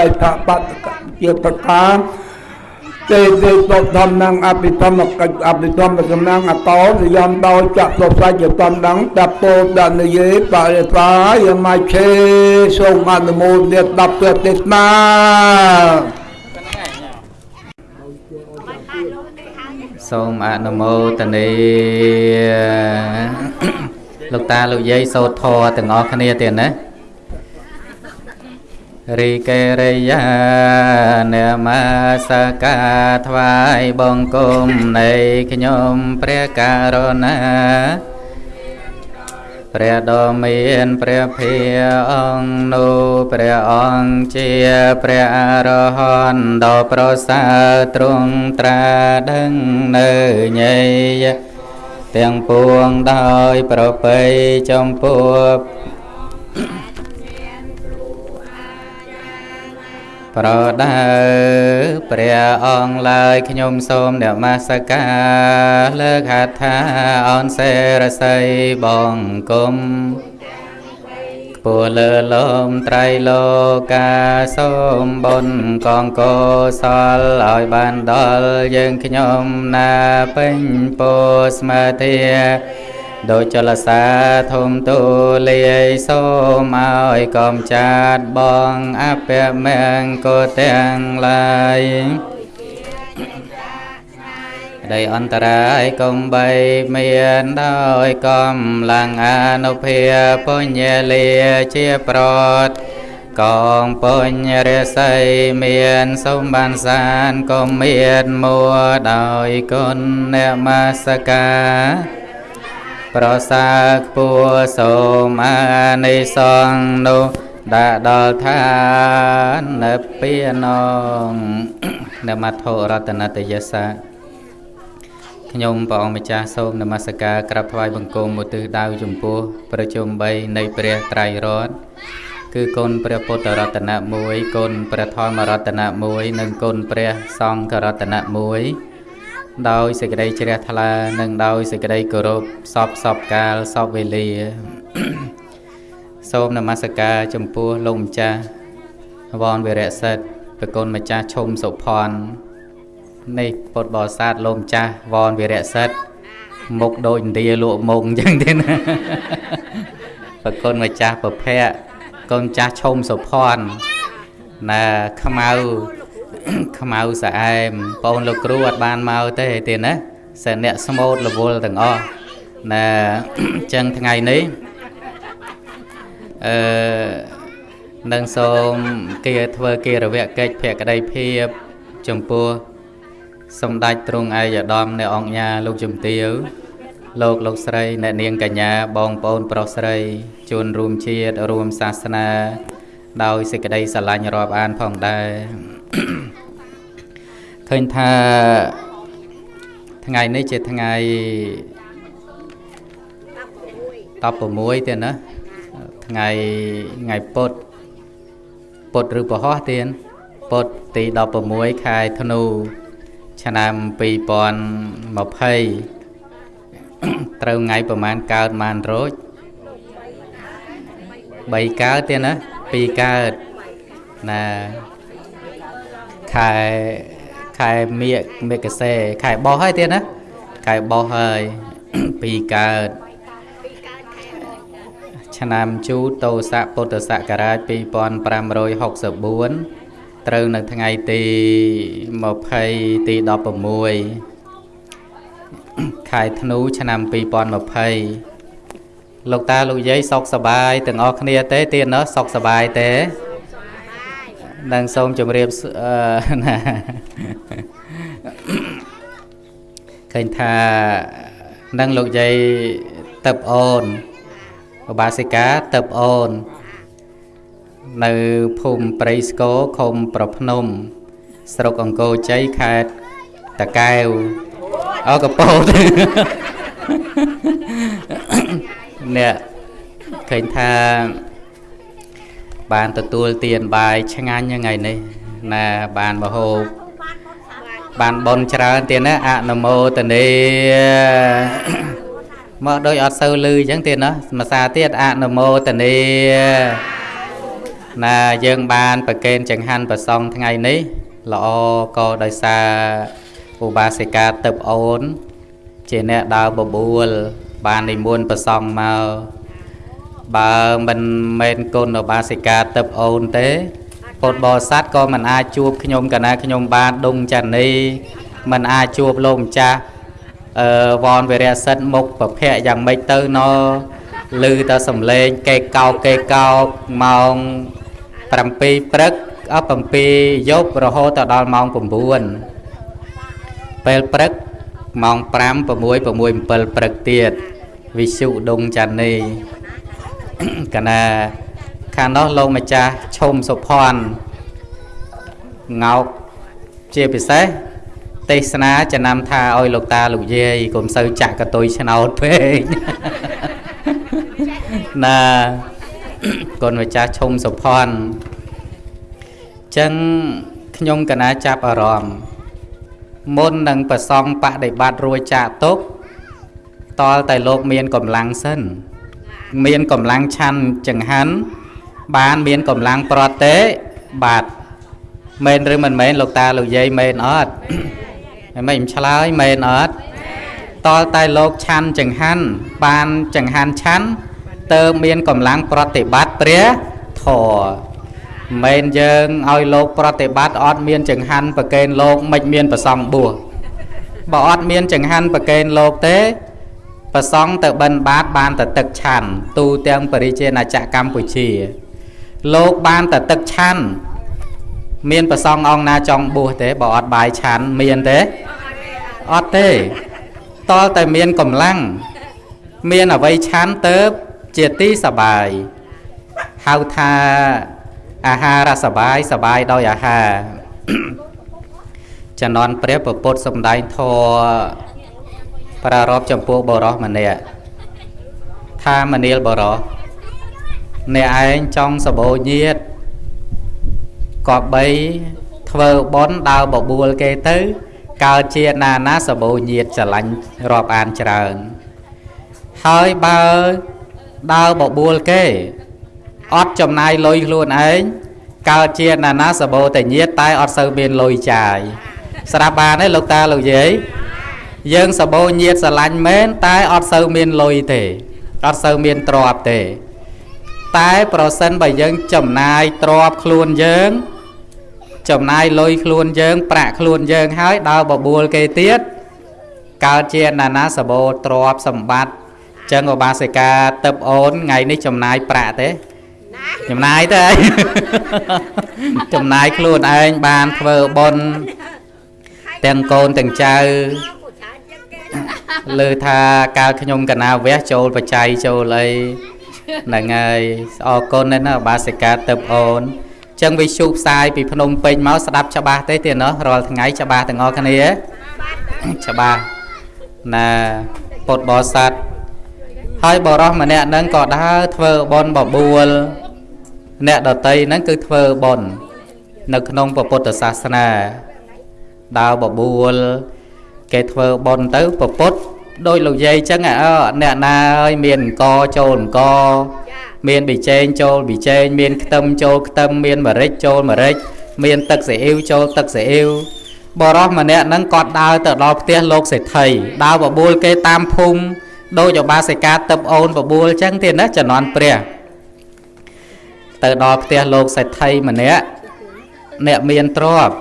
តែថាបតកជាប្រការទេទេតបធម្មងអភិធម្មកិច្ចអភិធម្មសំណាងអតោនិយមដោយចក្ខុសច្ចតំដងតពោដនយេបរិតាយមឆេសូមអនុមោទនា10ព្រះទេសនាសូមអនុមោទនាលោកតាលោកយាយសូត្រធម៌ទាំងអស់គ្នាទៀតណា រីកេរិយានមស្ការថ្វាយបង្គំនៃខ្ញុំព្រះករុណាព្រះដ៏មានព្រះភិអង្គនោះព្រះអង្គជាព្រះអរហន្តដ៏ប្រសើរទ្រង់ត្រាដឹងនៅញេយទាំងពួងដោយប្រពៃចំពោះ ប្រដៅព្រះអង្គឡើយខ្ញុំសូមនមស្ការលើកហដ្ឋាអនសេរស័យបង្គំខ្ពស់លើលំត្រៃលោកាសូមបុណ្យកងកុសលឲ្យបានដល់យើងខ្ញុំណាពេញពោស្មាធា ដោយចលសាធំទូលាយសូមឲ្យកំចាត់បងអពមង្គកទាំងឡាយដីអន្តរាយកុំបីមានដោយកំឡាំងអនុភាពុញ្ញលាជាប្រតកងពុញ្ញរិស័យមានសម្បានសានក៏មានមួដោយគុណអ្នកមាសកា ប្រសើរខ្ពស់សូមអានិសង្ឃនោះដាក់ដល់ឋាននិព្វានងនមត្ថរតនតយសាខ្ញុំព្រះអង្គម្ចាស់សូមនមស្ការក្រាបថ្វាយបង្គំឧទ្ទិសដៅចំពោះប្រជុំ3នៃព្រះត្រៃរតន៍គឺគុណព្រះពុទ្ធរតនៈ1គុណព្រះធម្មរតនៈ1និងគុណព្រះសង្ឃរតនៈ1 ដោយសេចក្តីជ្រះថ្លានិងដោយសេចក្តីគោរពសពសពកាលសពវេលា សូមនមស្ការចំពោះលោកម្ចាស់វនវិរៈសិទ្ធប្រគុណម្ចាស់ឈុំសុផាន់នេះពុទ្ធបរិស័ទលោកម្ចាស់វនវិរៈសិទ្ធមុខដូចឥណ្ឌាលក់មុខអញ្ចឹងទេណាប្រគុណម្ចាស់ប្រភៈកូនចាស់ឈុំសុផាន់ណាខ្មៅ ខ្មៅស្អែមបងលោកគ្រូអត់បានមកទេទេណាសិនអ្នកស្មូតរវល់ទាំងអស់ណាចឹងថ្ងៃនេះអឺនឹងសូមគេធ្វើគេរវៈកិច្ចភក្តីភាពចំពោះសម្ដេចទ្រង់ឯកឧត្តមនៃអង្គញាលោកជំទាវលោកលោកស្រីអ្នកនាងកញ្ញាបងប្អូនប្រុសស្រីជួនរួមជាតិរួមសាសនា ដោយសេចក្តីស្រឡាញ់រាប់អានផងដែរឃើញថាថ្ងៃនេះជាថ្ងៃ16ទៀតណាថ្ងៃថ្ងៃពុទ្ធពុទ្ធឬពហោះទៀតពុទ្ធទី16ខែធ្នូឆ្នាំ2020ត្រូវថ្ងៃប្រហែលកើតម៉ានរោច3កើតទៀតណា 2កើតណាខែខែមៀកមេកសេខែបោះហើយទៀតណាខែបោះហើយពីកើតឆ្នាំជូតោស័កពុទ្ធសករាជ2564ត្រូវនៅថ្ងៃទី20ទី16ខែធ្នូឆ្នាំ2020 លោកតាលោកយាយសុខសប្បាយទាំងអស់គ្នាទេទៀតណោះសុខសប្បាយទេនឹងសូមជម្រាបណាឃើញថានឹងលោកយាយតឹបអូនឧបាសិកាតឹបអូន នៅភូមិព្រៃស្គរឃុំប្រភ្នំ ស្រុកអង្គរជ័យខេត្តតាកែវអកពោត អ្នកឃើញថាបានទទួលទានបាយឆ្ងាញ់ថ្ងៃនេះណាបានមហូបបានបនច្រើនទៀតណាអនុមោទនីមកដូចអត់សូវលឺអញ្ចឹងទៀតណាភាសាទៀតអនុមោទនីណាយើងបានប្រកេនចង្ហាន់ប្រសងថ្ងៃនេះល្អក៏ដោយសារឧបាសិកាទឹកអូន ជាអ្នកដើរបបួល បាននិមន្តប្រសងមកបើមិនមែនគុណឧបាសិកាទឹកអូនទេពុទ្ធបរិស័ទក៏មិនអាចជួបខ្ញុំកណាខ្ញុំបានដុងចានីមិនអាចជួបលោកម្ចាស់អឺវនវិរៈសិទ្ធមុខប្រភៈយ៉ាងម៉េចទៅណឮតែសំឡេងកេកោកកេកោកម៉ោង7ព្រឹកអស់7យប់រហូតដល់ម៉ោង9ពេលព្រឹក ម៉ោង5 6 6 7ព្រឹកទៀតវិសុដងចានីកណាខាងនោះលោកម្ចាស់ឈុំសុផាន់ងោកជាពិសេសទេសនាចំណាំថាឲ្យលោកតាលោកយាយកុំសូវចាក់កតុយឆ្នោតពេកណាកូនម្ចាស់ឈុំសុផាន់ចឹងខ្ញុំកណាចាប់អារម្មណ៍ មុននឹងប្រសងបដិបត្តិរួចចាកទុកតលតែលោកមានកម្លាំងសិន មានកម្លាំងឆាន់ចង្ហាន់បានមានកម្លាំងប្រតេបាទមែនឬមិនមែនលោកតាលោកយាយមែនអត់មិនមិនឆ្លើយមែនអត់តលតែលោកឆាន់ចង្ហាន់បានចង្ហាន់ឆាន់តើមានកម្លាំងប្រតិបត្តិព្រះធរ មែនយើងឲ្យលោកប្រតិបត្តិអត់មានចង្ហាន់ប្រកេនលោកមិនមានប្រសងបួសបើអត់មានចង្ហាន់ប្រកេនលោកទេប្រសងទៅបិណ្ឌបាតបានតែទឹកឆាន់ទូទាំងបរិជាណាចក្រកម្ពុជា លោកបានតែទឹកឆាន់មានប្រសងអង្គណាចង់បួសទេបើអត់បាយឆាន់មានទេអត់ទេតលតែមានកម្លាំងមានអវ័យឆាន់ទៅជាទីសបាយហៅថា អាហារសបាយសបាយដោយអាហារចំណន់ព្រះពុទ្ធសំដែងធរប្រារព្ធចំពោះបរោះម្នាក់ថាមនាលបរោះអ្នកឯងចង់សបោញាតក៏បីធ្វើបន់ដើរបបួលគេទៅកើតជាណាណាសបោញាតស្រឡាញ់រាប់អានច្រើនហើយបើដើរបបួលគេ អត់ចំណាយលុយខ្លួនឯងកើតជាណានាសបោតញាតតែអត់សូវមានលុយចាយស្រាប់បានទេលោកតាលោកយាយយើងសបោញាតស្រឡាញ់មែនតែអត់សូវមានលុយទេអត់សូវមានទ្រព្យទេ តែប្រសិនបើយើងចំណាយទ្រព្យខ្លួនយើង ចំណាយលុយខ្លួនយើង ប្រាក់ខ្លួនយើងហើយដើរបបួលគេទៀតកើតជាណានាសបោទ្រព្យសម្បត្តិចឹងឧបាសិកាទឹកអូនថ្ងៃនេះចំណាយប្រាក់ទេ ចំណាយទៅចំណាយខ្លួនឯងបានធ្វើបុណ្យទាំងកូនទាំងចៅលើថាកាលខ្ញុំកណាវះចូលបច្ច័យចូលអីហ្នឹងហើយអរគុណណាស់បាសិកាទឹកអូនចឹងវិសុផ្សាយពីភ្នំពេញមកស្ដាប់ច្បាស់ទេទៀតណោះរាល់ថ្ងៃច្បាស់ទាំងអស់គ្នាច្បាស់ណាពុទ្ធបរិស័ទហើយបរោះម្នាក់ហ្នឹងក៏ដើរធ្វើបន់បបួល អ្នកដតីហ្នឹងគឺធ្វើបន់នៅក្នុងពុទ្ធសាសនាដើរបបួល គេធ្វើបន់ទៅពពុទ្ធដោយលោកយាយចឹងអើអ្នកណាហើយមានអង្គចូលអង្គមានប៊ីចេងចូលប៊ីចេងមានខ្ទឹមចូលខ្ទឹមមានម្រេចចូលម្រេចមានទឹកស៊ីអ៊ីវចូលទឹកស៊ីអ៊ីវបរោះម្នាក់ហ្នឹងគាត់ដើរទៅដល់ផ្ទះលោកសេដ្ឋីដើរបបួលគេតាមភូមិដោយឧបាសិកាទឹកអូនបបួលចឹងទៀតណាជំនាន់ព្រះ ទៅដល់ផ្ទះលោកសេដ្ឋីម្នាក់អ្នកមានទ្រព្យ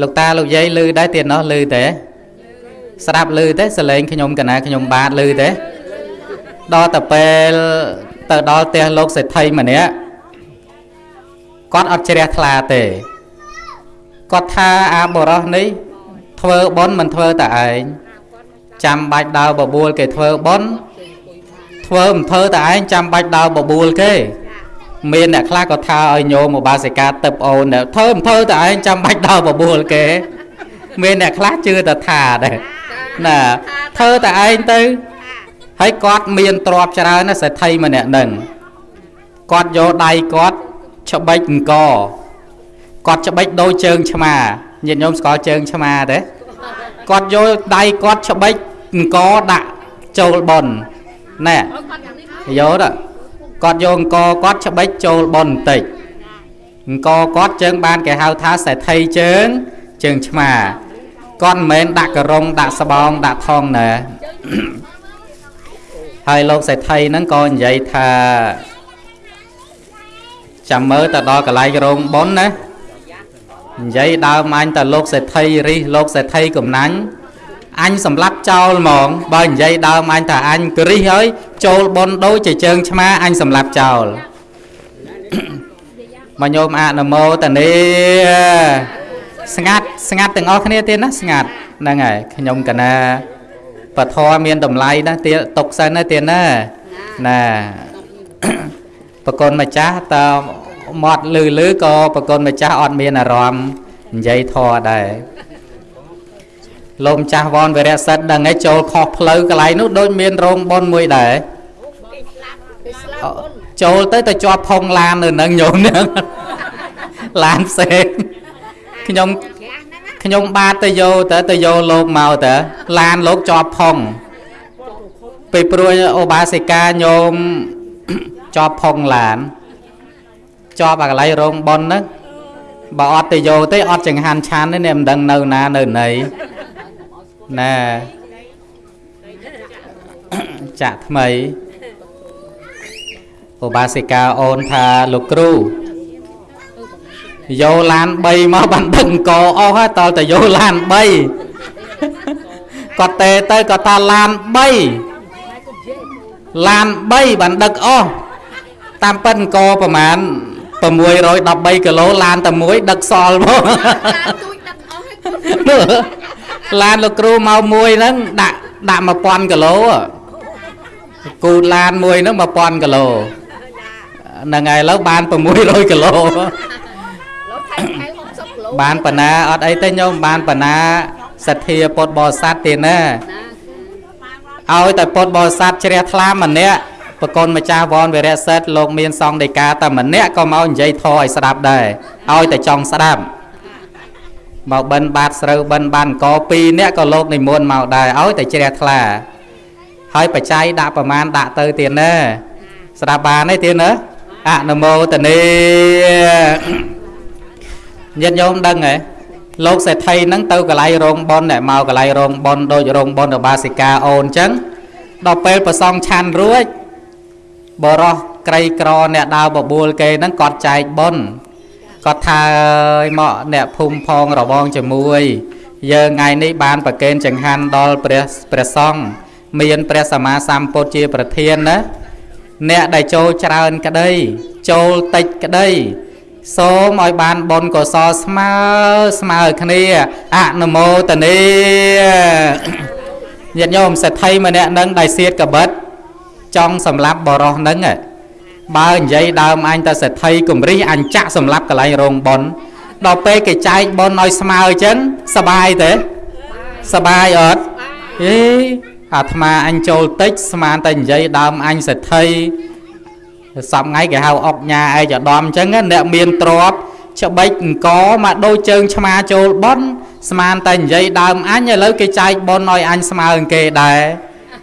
លោកតាលោកយាយឮដែរទៀតណោះឮទេស្ដាប់ឮទេសលេងខ្ញុំកណាខ្ញុំបាទឮទេដល់ទៅពេលទៅដល់ផ្ទះលោកសេដ្ឋីម្នាក់គាត់អត់ជ្រះថ្លាទេគាត់ថាអាបរោះនេះ ធ្វើបន់មិនធ្វើតែឯងចាំបាច់ដើរបបួលគេធ្វើបន់ ធ្វើមិនធ្វើតែឯងចាំបាច់ដើរបបួលគេមានអ្នកខ្លះក៏ថាឲ្យញោមឧបាសិកាទឹកអូនធ្វើមិនធ្វើតែឯងចាំបាច់ដើរបបួលគេ មានអ្នកខ្លះជឿតែថាដែរណាធ្វើតែឯងទៅហើយគាត់មានទ្រព្យច្រើនណាសេដ្ឋីម្នាក់ហ្នឹងគាត់យកដៃគាត់ច្បិចអង្គគាត់ច្បិចដូចជើងឆ្មាញាតិញោមស្គាល់ជើងឆ្មាទេគាត់យកដៃគាត់ច្បិចអង្គដាក់ចូលប៉ុន ណែយកទៅគាត់យកអង្គគាត់ច្បិចចូលបនបន្តិចអង្គគាត់ជើងបានគេហៅថាសេដ្ឋីជើងជើងឆ្មាគាត់មិនមែនដាក់ករងដាក់ស្បោងដាក់ថងណាហើយលោកសេដ្ឋីហ្នឹងក៏និយាយថាចាំមើលទៅដល់កន្លែងរោងប៉ុនណានិយាយដើមអញតលោកសេដ្ឋីរិះលោកសេដ្ឋីកំណាញ់ អញសម្លាប់ចោលហ្មង បើនិយាយដើមអញថាអញគ្រិះហើយចូលប៉ុនដូចជាជើងឆ្មាអញសម្លាប់ចោលមកញោមអនុមោទនីស្ងាត់ស្ងាត់ទាំងអស់គ្នាទៀតណាស្ងាត់ហ្នឹងហើយខ្ញុំកណាពធមានតម្លៃណាទៀតຕົកសិនណាទៀតណាណាប្រគុណម្ចាស់តើមាត់លឺលឺក៏ប្រគុណម្ចាស់អត់មានអារម្មណ៍និយាយធរដែរ លោកម្ចាស់វនវិរៈសិទ្ធដឹងឯងចូលខុសផ្លូវកន្លែងនោះដូចមានរោងប៉ុនមួយដែរចូលទៅទៅជាប់ផុងឡាននៅនឹងញោមហ្នឹងឡានផ្សេងខ្ញុំខ្ញុំបាទទៅយកទៅទៅយកលោកមកទៅឡានលោកជាប់ផុងពេលព្រួយអូបាសិកាញោមជាប់ផុងឡានជាប់អាកន្លែងរោងប៉ុនហ្នឹងបើអត់ទៅយកទេអត់ចង្ហាន់ឆានទេអ្នកមិនដឹងនៅណានៅណី ណាចាក់ថ្មីឧបាសិកាអូនថាលោកគ្រូយកឡាន3មកបានដឹកអង្គអស់ហើយតើតែយកឡាន3គាត់ទេទៅគាត់ថាឡាន3ឡាន3បានដឹកអស់តាមពិតអង្គប្រហែល613គីឡូឡានតែមួយដឹកសល់មកឡាន លោកគ្រូមកមួយហ្នឹងដាក់ដាក់1000គីឡូគូឡានមួយហ្នឹង1000គីឡូហ្នឹងហើយឥឡូវបាន600គីឡូបានបណ្ណាអត់អីទេញោមបានបណ្ណាសទ្ធាពុទ្ធបរិស័ទទេណាឲ្យតែពុទ្ធបរិស័ទជ្រះថ្លាម្នាក់ប្រកូនម្ចាស់វនវិរៈសិទ្ធលោកមានសង្ឃដីកាតែម្នាក់ក៏មកនិយាយធរឲ្យស្ដាប់ដែរឲ្យតែចង់ស្ដាប់ មកបិណ្ឌបាតស្រូវបិណ្ឌបានក2នាក់ក៏លោកនិមន្តមកដែរឲ្យតែជ្រះថ្លា ហើយបច្ច័យដាក់ប្រមាណដាក់ទៅទៀតណាស្ដាប់បានទេទៀតណាអនុមោទនីញាតិញោមដឹងហ៎លោកសេដ្ឋីហ្នឹងទៅកន្លែងរោងប៉ុនអ្នកមកកន្លែងរោងប៉ុនដូចរោងប៉ុនរបាសិកាអូនអញ្ចឹងដល់ពេលប្រសងឆាន់រួចបរោះក្រីក្រអ្នកដើរបបួលគេហ្នឹងគាត់ចែកប៉ុន គាត់ថាមកអ្នកភូមិផងរវងជាមួយយើងថ្ងៃនេះបានប្រកេនចង្ហាន់ដល់ព្រះព្រះសង្ឃមានព្រះសម្មាសម្ពុទ្ធជាប្រធានណាអ្នកដែលចូលច្រើនក្តីចូលតិចក្តីសូមឲ្យបានបុណ្យកុសលស្មើស្មើគ្នាអនុមោទនីញាតិញោមសេដ្ឋីម្នាក់នឹងដែលសៀតកបិតចង់សម្លាប់បរោះនឹង បើនិយាយដើមអញទៅសេដ្ឋីគំរិះអញចាក់សម្លាប់កន្លែងរោងប៉ុនដល់ពេលគេចែកប៉ុនឲ្យស្មើអញ្ចឹងសបាយទេសបាយអត់អេអាត្មាអញចូលតិចស្មានតែនិយាយដើមអញសេដ្ឋីសពថ្ងៃគេហៅអុកញ៉ាឯកឧត្តមអញ្ចឹងអ្នកមានទ្រពច្បិចអង្គមកដូចជើងឆ្មាចូលប៉ុនស្មានតែនិយាយដើមអញឥឡូវគេចែកប៉ុនឲ្យអញស្មើនឹងគេដែរ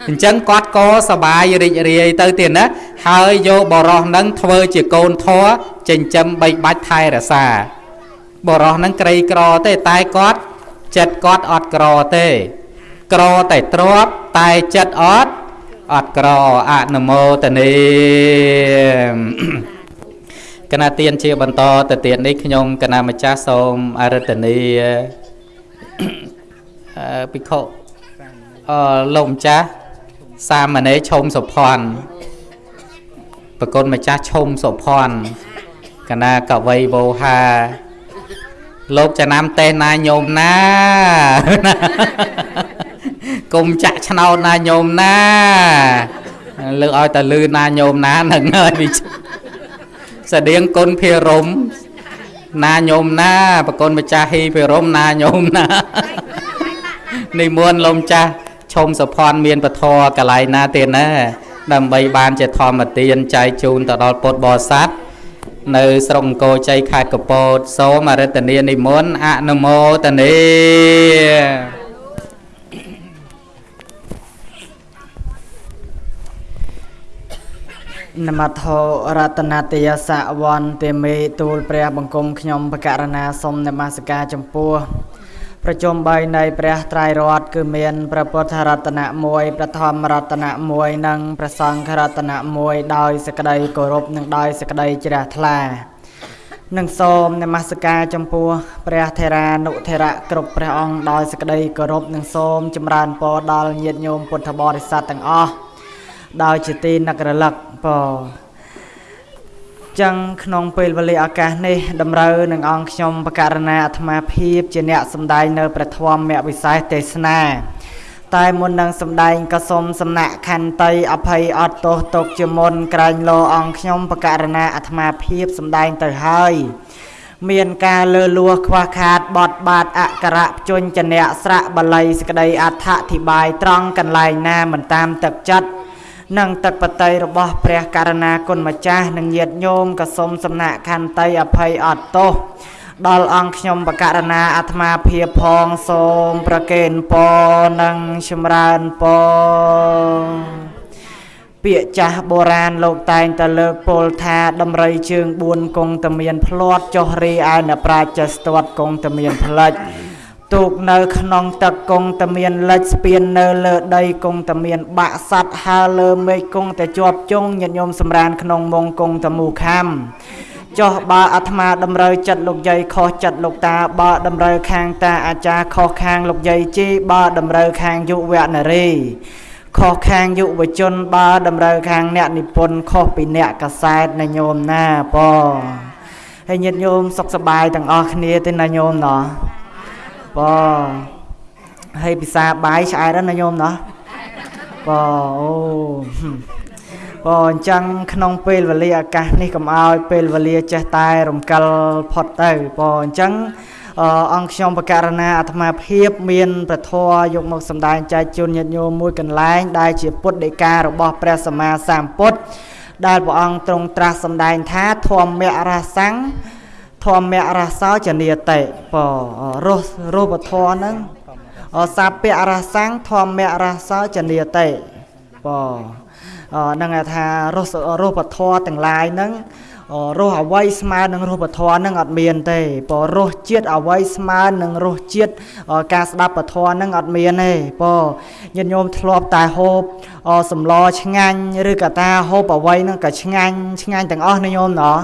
អញ្ចឹងគាត់ក៏សបាយរីករាយទៅទៀតណាហើយយកបរោះនឹងធ្វើជាកូនធរចិញ្ចឹមបីបាច់ថែរក្សាបរោះនឹងក្រីក្រទេតែគាត់ចិត្តគាត់អត់ក្រទេ ក្រតែទ្របតែចិត្តអត់អត់ក្រអនុមោទនីគណៈទានជាបន្តទៅទៀតនេះខ្ញុំគណៈម្ចាស់សូមអរិទ្ធនីអឺភិក្ខុអឺលោកម្ចាស់ សាមណេរឈុំសុភ័ណ្ឌប្រគុណម្ចាស់ឈុំសុភ័ណ្ឌកណាកវៃវោហាលោកចំណាំតេះណាញោមណាគុំចាក់ឆ្នោតណាញោមណាលើកឲ្យតែលឺណាញោមណានឹងហើយវិស្តៀងគុណភិរមណាញោមណាប្រគុណម្ចាស់ហ៊ីភិរមណាញោមណានិមន្តលោកម្ចាស់ ឈុំសុភ័ណ្ឌមានពធកន្លែងណាទៀតណាដើម្បីបានជាធម្មទានចែកជូនទៅដល់ពុទ្ធបរិស័ទនៅស្រុកអង្គរជ័យខេត្តកពតសូមអរិទ្ធនានិមន្តអនុមោទនានមត្ថោរតនតយសវន្តិមេទូលព្រះបង្គំខ្ញុំបករណាសូមនមស្ការចំពោះ ប្រជុំ3នៃព្រះត្រៃរតន៍គឺមានព្រះពុទ្ធរតនៈ1ព្រះធម្មរតនៈ1និងព្រះសង្ឃរតនៈ1ដោយសេចក្តីគោរពនិងដោយសេចក្តីជ្រះថ្លានិងសូមនមស្ការចំពោះព្រះថេរានុថេរៈគ្រប់ព្រះអង្គដោយសេចក្តីគោរពនិងសូមចម្រើនពរដល់ញាតិញោមពុទ្ធបរិស័ទទាំងអស់ដោយជាទីនឹករលឹកព ចឹងក្នុងពេលវេលាឱកាសនេះតម្រូវនឹងអង្គខ្ញុំបករណាអាត្មាភាពជាអ្នកសម្ដែងនៅព្រះធម៌មវិសេសទេសនា តែមុននឹងសម្ដែងក៏សូមសំណាក់ខន្តីអភ័យអត់ទោសទុកជាមុនក្រែងលោអង្គខ្ញុំបករណាអាត្មាភាពសម្ដែងទៅហើយមានការលើលួសខ្វះខាតបត់បាតអក្សរៈជញ្ជនៈស្រៈបល័យសក្តីអដ្ឋធិបាយត្រង់កន្លែងណាមិនតាមទឹកចិត្ត និងទឹកបតីរបស់ព្រះករណាគុណម្ចាស់និងញាតិញោមក៏សូមសំណាក់ខន្តីអភ័យអត់ទោសដល់អង្គខ្ញុំបករណាអាត្មាភាពផងសូមប្រគេនពរនិងចម្រើនពរពាក្យចាស់បុរាណលោកតែងតែលើកពោលថាដំរីជើង4គង់តែមាន ផ្លាត់ចុះរីឯអ្នកប្រាជ្ញចេះស្ទាត់គង់តែមានផ្លិច ទូកនៅក្នុងទឹកគង់តែមានលិចស្ពាននៅលើដីគង់តែមានបាក់សัตว์ហើលើមេឃគង់តែជាប់ជងញាតិញោមសម្រានក្នុងមងគង់តែមូខំចុះបើអាត្មាតម្រូវចិត្តលោកយាយខុសចិត្តលោកតាបើតម្រូវខាងតាអាចារ្យខុសខាងលោកយាយជីបើតម្រូវខាងយុវនារីខុសខាងយុវជនបើតម្រូវខាងអ្នកនិពន្ធខុសពីអ្នកកសែតណាញោមណាប៉ហើយញាតិញោមសុខសប្បាយទាំងអស់គ្នាទេណាញោមណោះ បងហើយពិសាបាយឆ្អែតណាញោមណោះបងអូបងអញ្ចឹងក្នុងពេលវេលាឱកាសនេះកុំឲ្យពេលវេលាចេះតែរំកិលផុតទៅបងអញ្ចឹងអង្គខ្ញុំបករណាអាត្មាភាពមានប្រធរយកមកសម្ដែងចែកជូនញាតិញោមមួយកន្លែង ដែលជាពុទ្ធដីការបស់ព្រះសម្មាសម្ពុទ្ធដែលព្រះអង្គទ្រង់ត្រាស់សម្ដែងថាធម្មរសੰង ធម្មរសោចនិតិបរសរូបធម៌ហ្នឹងសាពៈរសੰងធម្មរសោចនិតិបហ្នឹងថារសរូបធម៌ទាំងឡាយហ្នឹងរសអវ័យស្មើនឹងរូបធម៌នឹងអត់មានទេព្រោះរសជាតិអវ័យស្មើនឹងរសជាតិការស្ដាប់ពធនឹងអត់មានទេព្រោះញាតិញោមធ្លាប់តែហូបសម្លឆ្ងាញ់ឬក៏តាហូបអវ័យនឹងក៏ឆ្ងាញ់ឆ្ងាញ់ទាំងអស់ណាញោមណោះ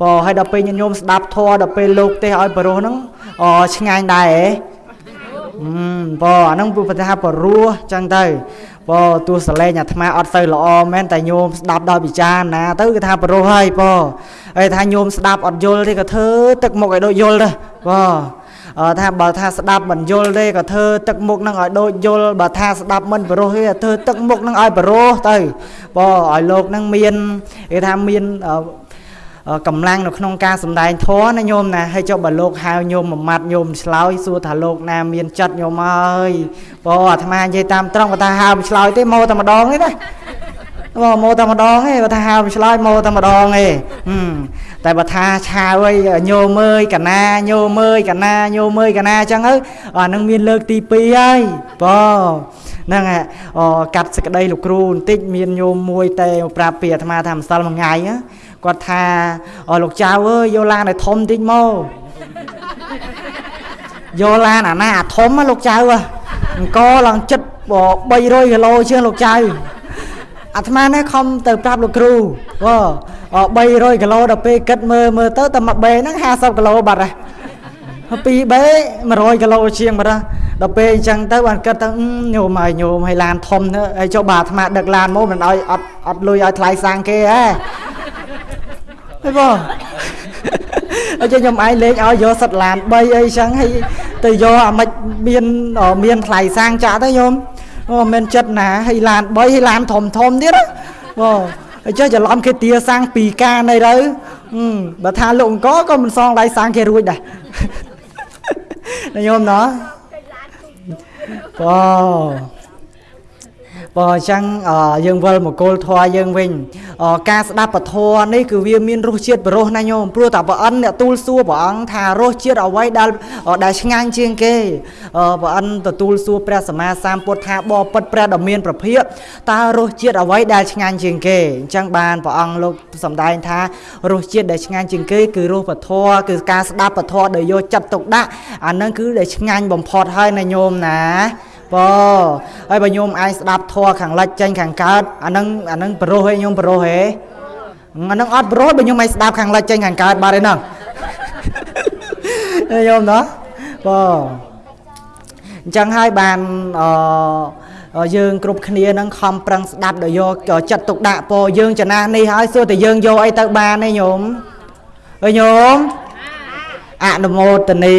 បើហើយដល់ពេលញាតិញោមស្ដាប់ធម៌ដល់ពេលលោកទេឲ្យបរោះហ្នឹងអឆ្ងាញ់ដែរហ៎បើអាហ្នឹងពុទ្ធថាបរោះចឹងទៅបើទោះសលេងអាត្មាអត់ទៅល្អមែនតែញោមស្ដាប់ដោយពិចារណាទៅគឺថាបរោះហើយបើហើយថាញោមស្ដាប់អត់យល់ទេក៏ធ្វើទឹកមុខឲ្យដូចយល់ដែរបើថាបើថាស្ដាប់មិនយល់ទេក៏ធ្វើទឹកមុខនឹងឲ្យដូចយល់បើថាស្ដាប់មិនបរោះទេធ្វើទឹកមុខនឹងឲ្យបរោះទៅបើឲ្យលោកនឹងមានគេថាមាន កម្លាំងនៅក្នុងការសំដែងធម៌ណាញោមណាហើយចុះបើលោកហៅញោមមួយម៉ាត់ញោមឆ្លើយសួរថាលោកណាមានចិត្តញោមអើយបើអាត្មានិយាយតាមត្រង់បើថាហៅឆ្លើយទេមកតែម្ដងទេណាមកមកតែម្ដងទេបើថាហៅឆ្លើយមកតែម្ដងទេតែបើថាឆាវអីញោមមើយកណាញោមមើយកណាញោមមើយកណាអញ្ចឹងទៅអានឹងមានលើកទី2ហើយបងហ្នឹងអូកាត់សក្តីលោកគ្រូបន្តិចមានញោមមួយតែប្រាប់ពីអាត្មាថាម្សិលមួយថ្ងៃ គាត់ថាលោកចៅអើយយកឡានឲ្យធំតិចមកយកឡានអាណាអាធំលោកចៅអង្គឡើងចិត្ត300គីឡូជាងលោកចៅអាត្មានេះខំទៅប្រាប់លោកគ្រូអូ300គីឡូដល់ពេលគិតមើលមើលទៅតែមួយបេហ្នឹង50គីឡូបាត់ហើយពីបេ100គីឡូជាងបាត់ដល់ពេលអញ្ចឹងទៅបានគិតទៅញោមឲ្យញោមឲ្យឡានធំទៅហើយចុះបាទអាត្មាដឹកឡានមកមិនឲ្យអត់អត់លុយឲ្យថ្លៃសាំងគេហ៎ ហ៎បងអញ្ចឹងខ្ញុំឯងលេងឲ្យយកសិតឡាន3អីចឹងហើយទៅយកអាមិនមានមានថ្លៃសាំងចាក់ទៅញោមអូមិនចិត្តណាហើយឡាន3ហើយឡានធំធំទៀតបងអញ្ចឹងច្រឡំគេទាសាំងពីការនៃទៅបើថាលោកអង្គក៏មិនសងដៃសាំងគេរួចដែរណាញោមណោះបង បើអញ្ចឹងអឺយើងវិលមកគោលធម៌យើងវិញអឺការស្ដាប់ពធនេះគឺវាមានរសជាតិបរោះណាញោមព្រោះតែព្រះអិនអ្នកទូលសួរព្រះអង្គថារសជាតិអ្វីដែលដែលឆ្ងាញ់ជាងគេអឺព្រះអិនទទួលសួរព្រះសម្មាសម្ពុទ្ធថាបបពិតព្រះដ៏មានប្រភិបតើរសជាតិអ្វីដែលឆ្ងាញ់ជាងគេអញ្ចឹងបានព្រះអង្គលោកសម្ដែងថារសជាតិដែលឆ្ងាញ់ជាងគេគឺរសពធគឺការស្ដាប់ពធដែលយកចិត្តទុកដាក់អានឹងគឺដែលឆ្ងាញ់បំផុតហើយណាញោមណា បើហើយបើញោមឯងស្ដាប់ធម៌ខាងលិចចេញខាងកើតអានឹងអានឹងប្រុសហេញោមប្រុសហេអានឹងអត់ប្រុសបើញោមឯងស្ដាប់ខាងលិចចេញខាងកើតបាត់ឯហ្នឹងញោមណោះបើអញ្ចឹងហើយបានអឺយើងគ្រប់គ្នានឹងខំប្រឹងស្ដាប់ដល់យកចិត្តទុកដាក់ពោយើងចំណាស់នេះហើយសួរតែយើងយកអីទៅបានទេញោមអើញោមអនុមោទនី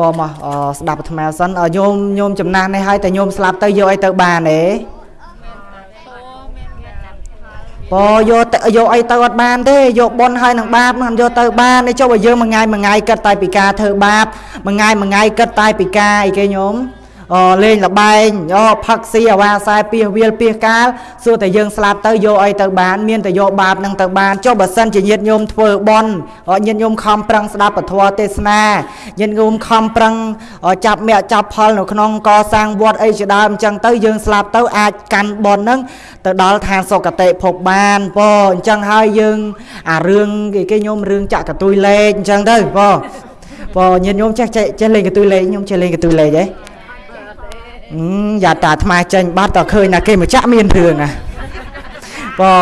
ពមកស្ដាប់អាត្មាសិនញោមញោមចំណាស់នេះហើយតែញោមស្លាប់ទៅយកអីទៅបានទេពយកទៅយកអីទៅអត់បានទេយកប៉ុនហើយនឹងបាបមិនយកទៅបានទេចុះបើយើងមួយថ្ងៃមួយថ្ងៃគិតតែពីការធ្វើបាបមួយថ្ងៃមួយថ្ងៃគិតតែពីការអីគេញោមអូ លេងលបែងអូផឹកស៊ីអាវ៉ាខ្សែពីវាលពីកាលសួរតែយើងស្លាប់ទៅយកអីទៅបានមានតែយកបាបនឹងទៅបានចុះបើសិនជាញាតញោមធ្វើបន់ញាតញោមខំប្រឹងស្ដាប់ពធទេសនាញាតញោមខំប្រឹងចាប់មាក់ចាប់ផលនៅក្នុងកសាងវត្តអីជាដើមអញ្ចឹងទៅយើងស្លាប់ទៅអាចកាន់បន់នឹងទៅដល់ឋានសុគតិភពបានពោអញ្ចឹងហើយយើងអារឿងគេគេញោមរឿងចាក់កតុយលេខអញ្ចឹងទៅពោពោញាតញោមចេះចេះលេងកតុយលេខញោមចេះលេងកតុយលេខហ៎ យ៉ាតាអាត្មាចេញបាត់តើឃើញណាគេមកចាក់មានរឿងណាបើ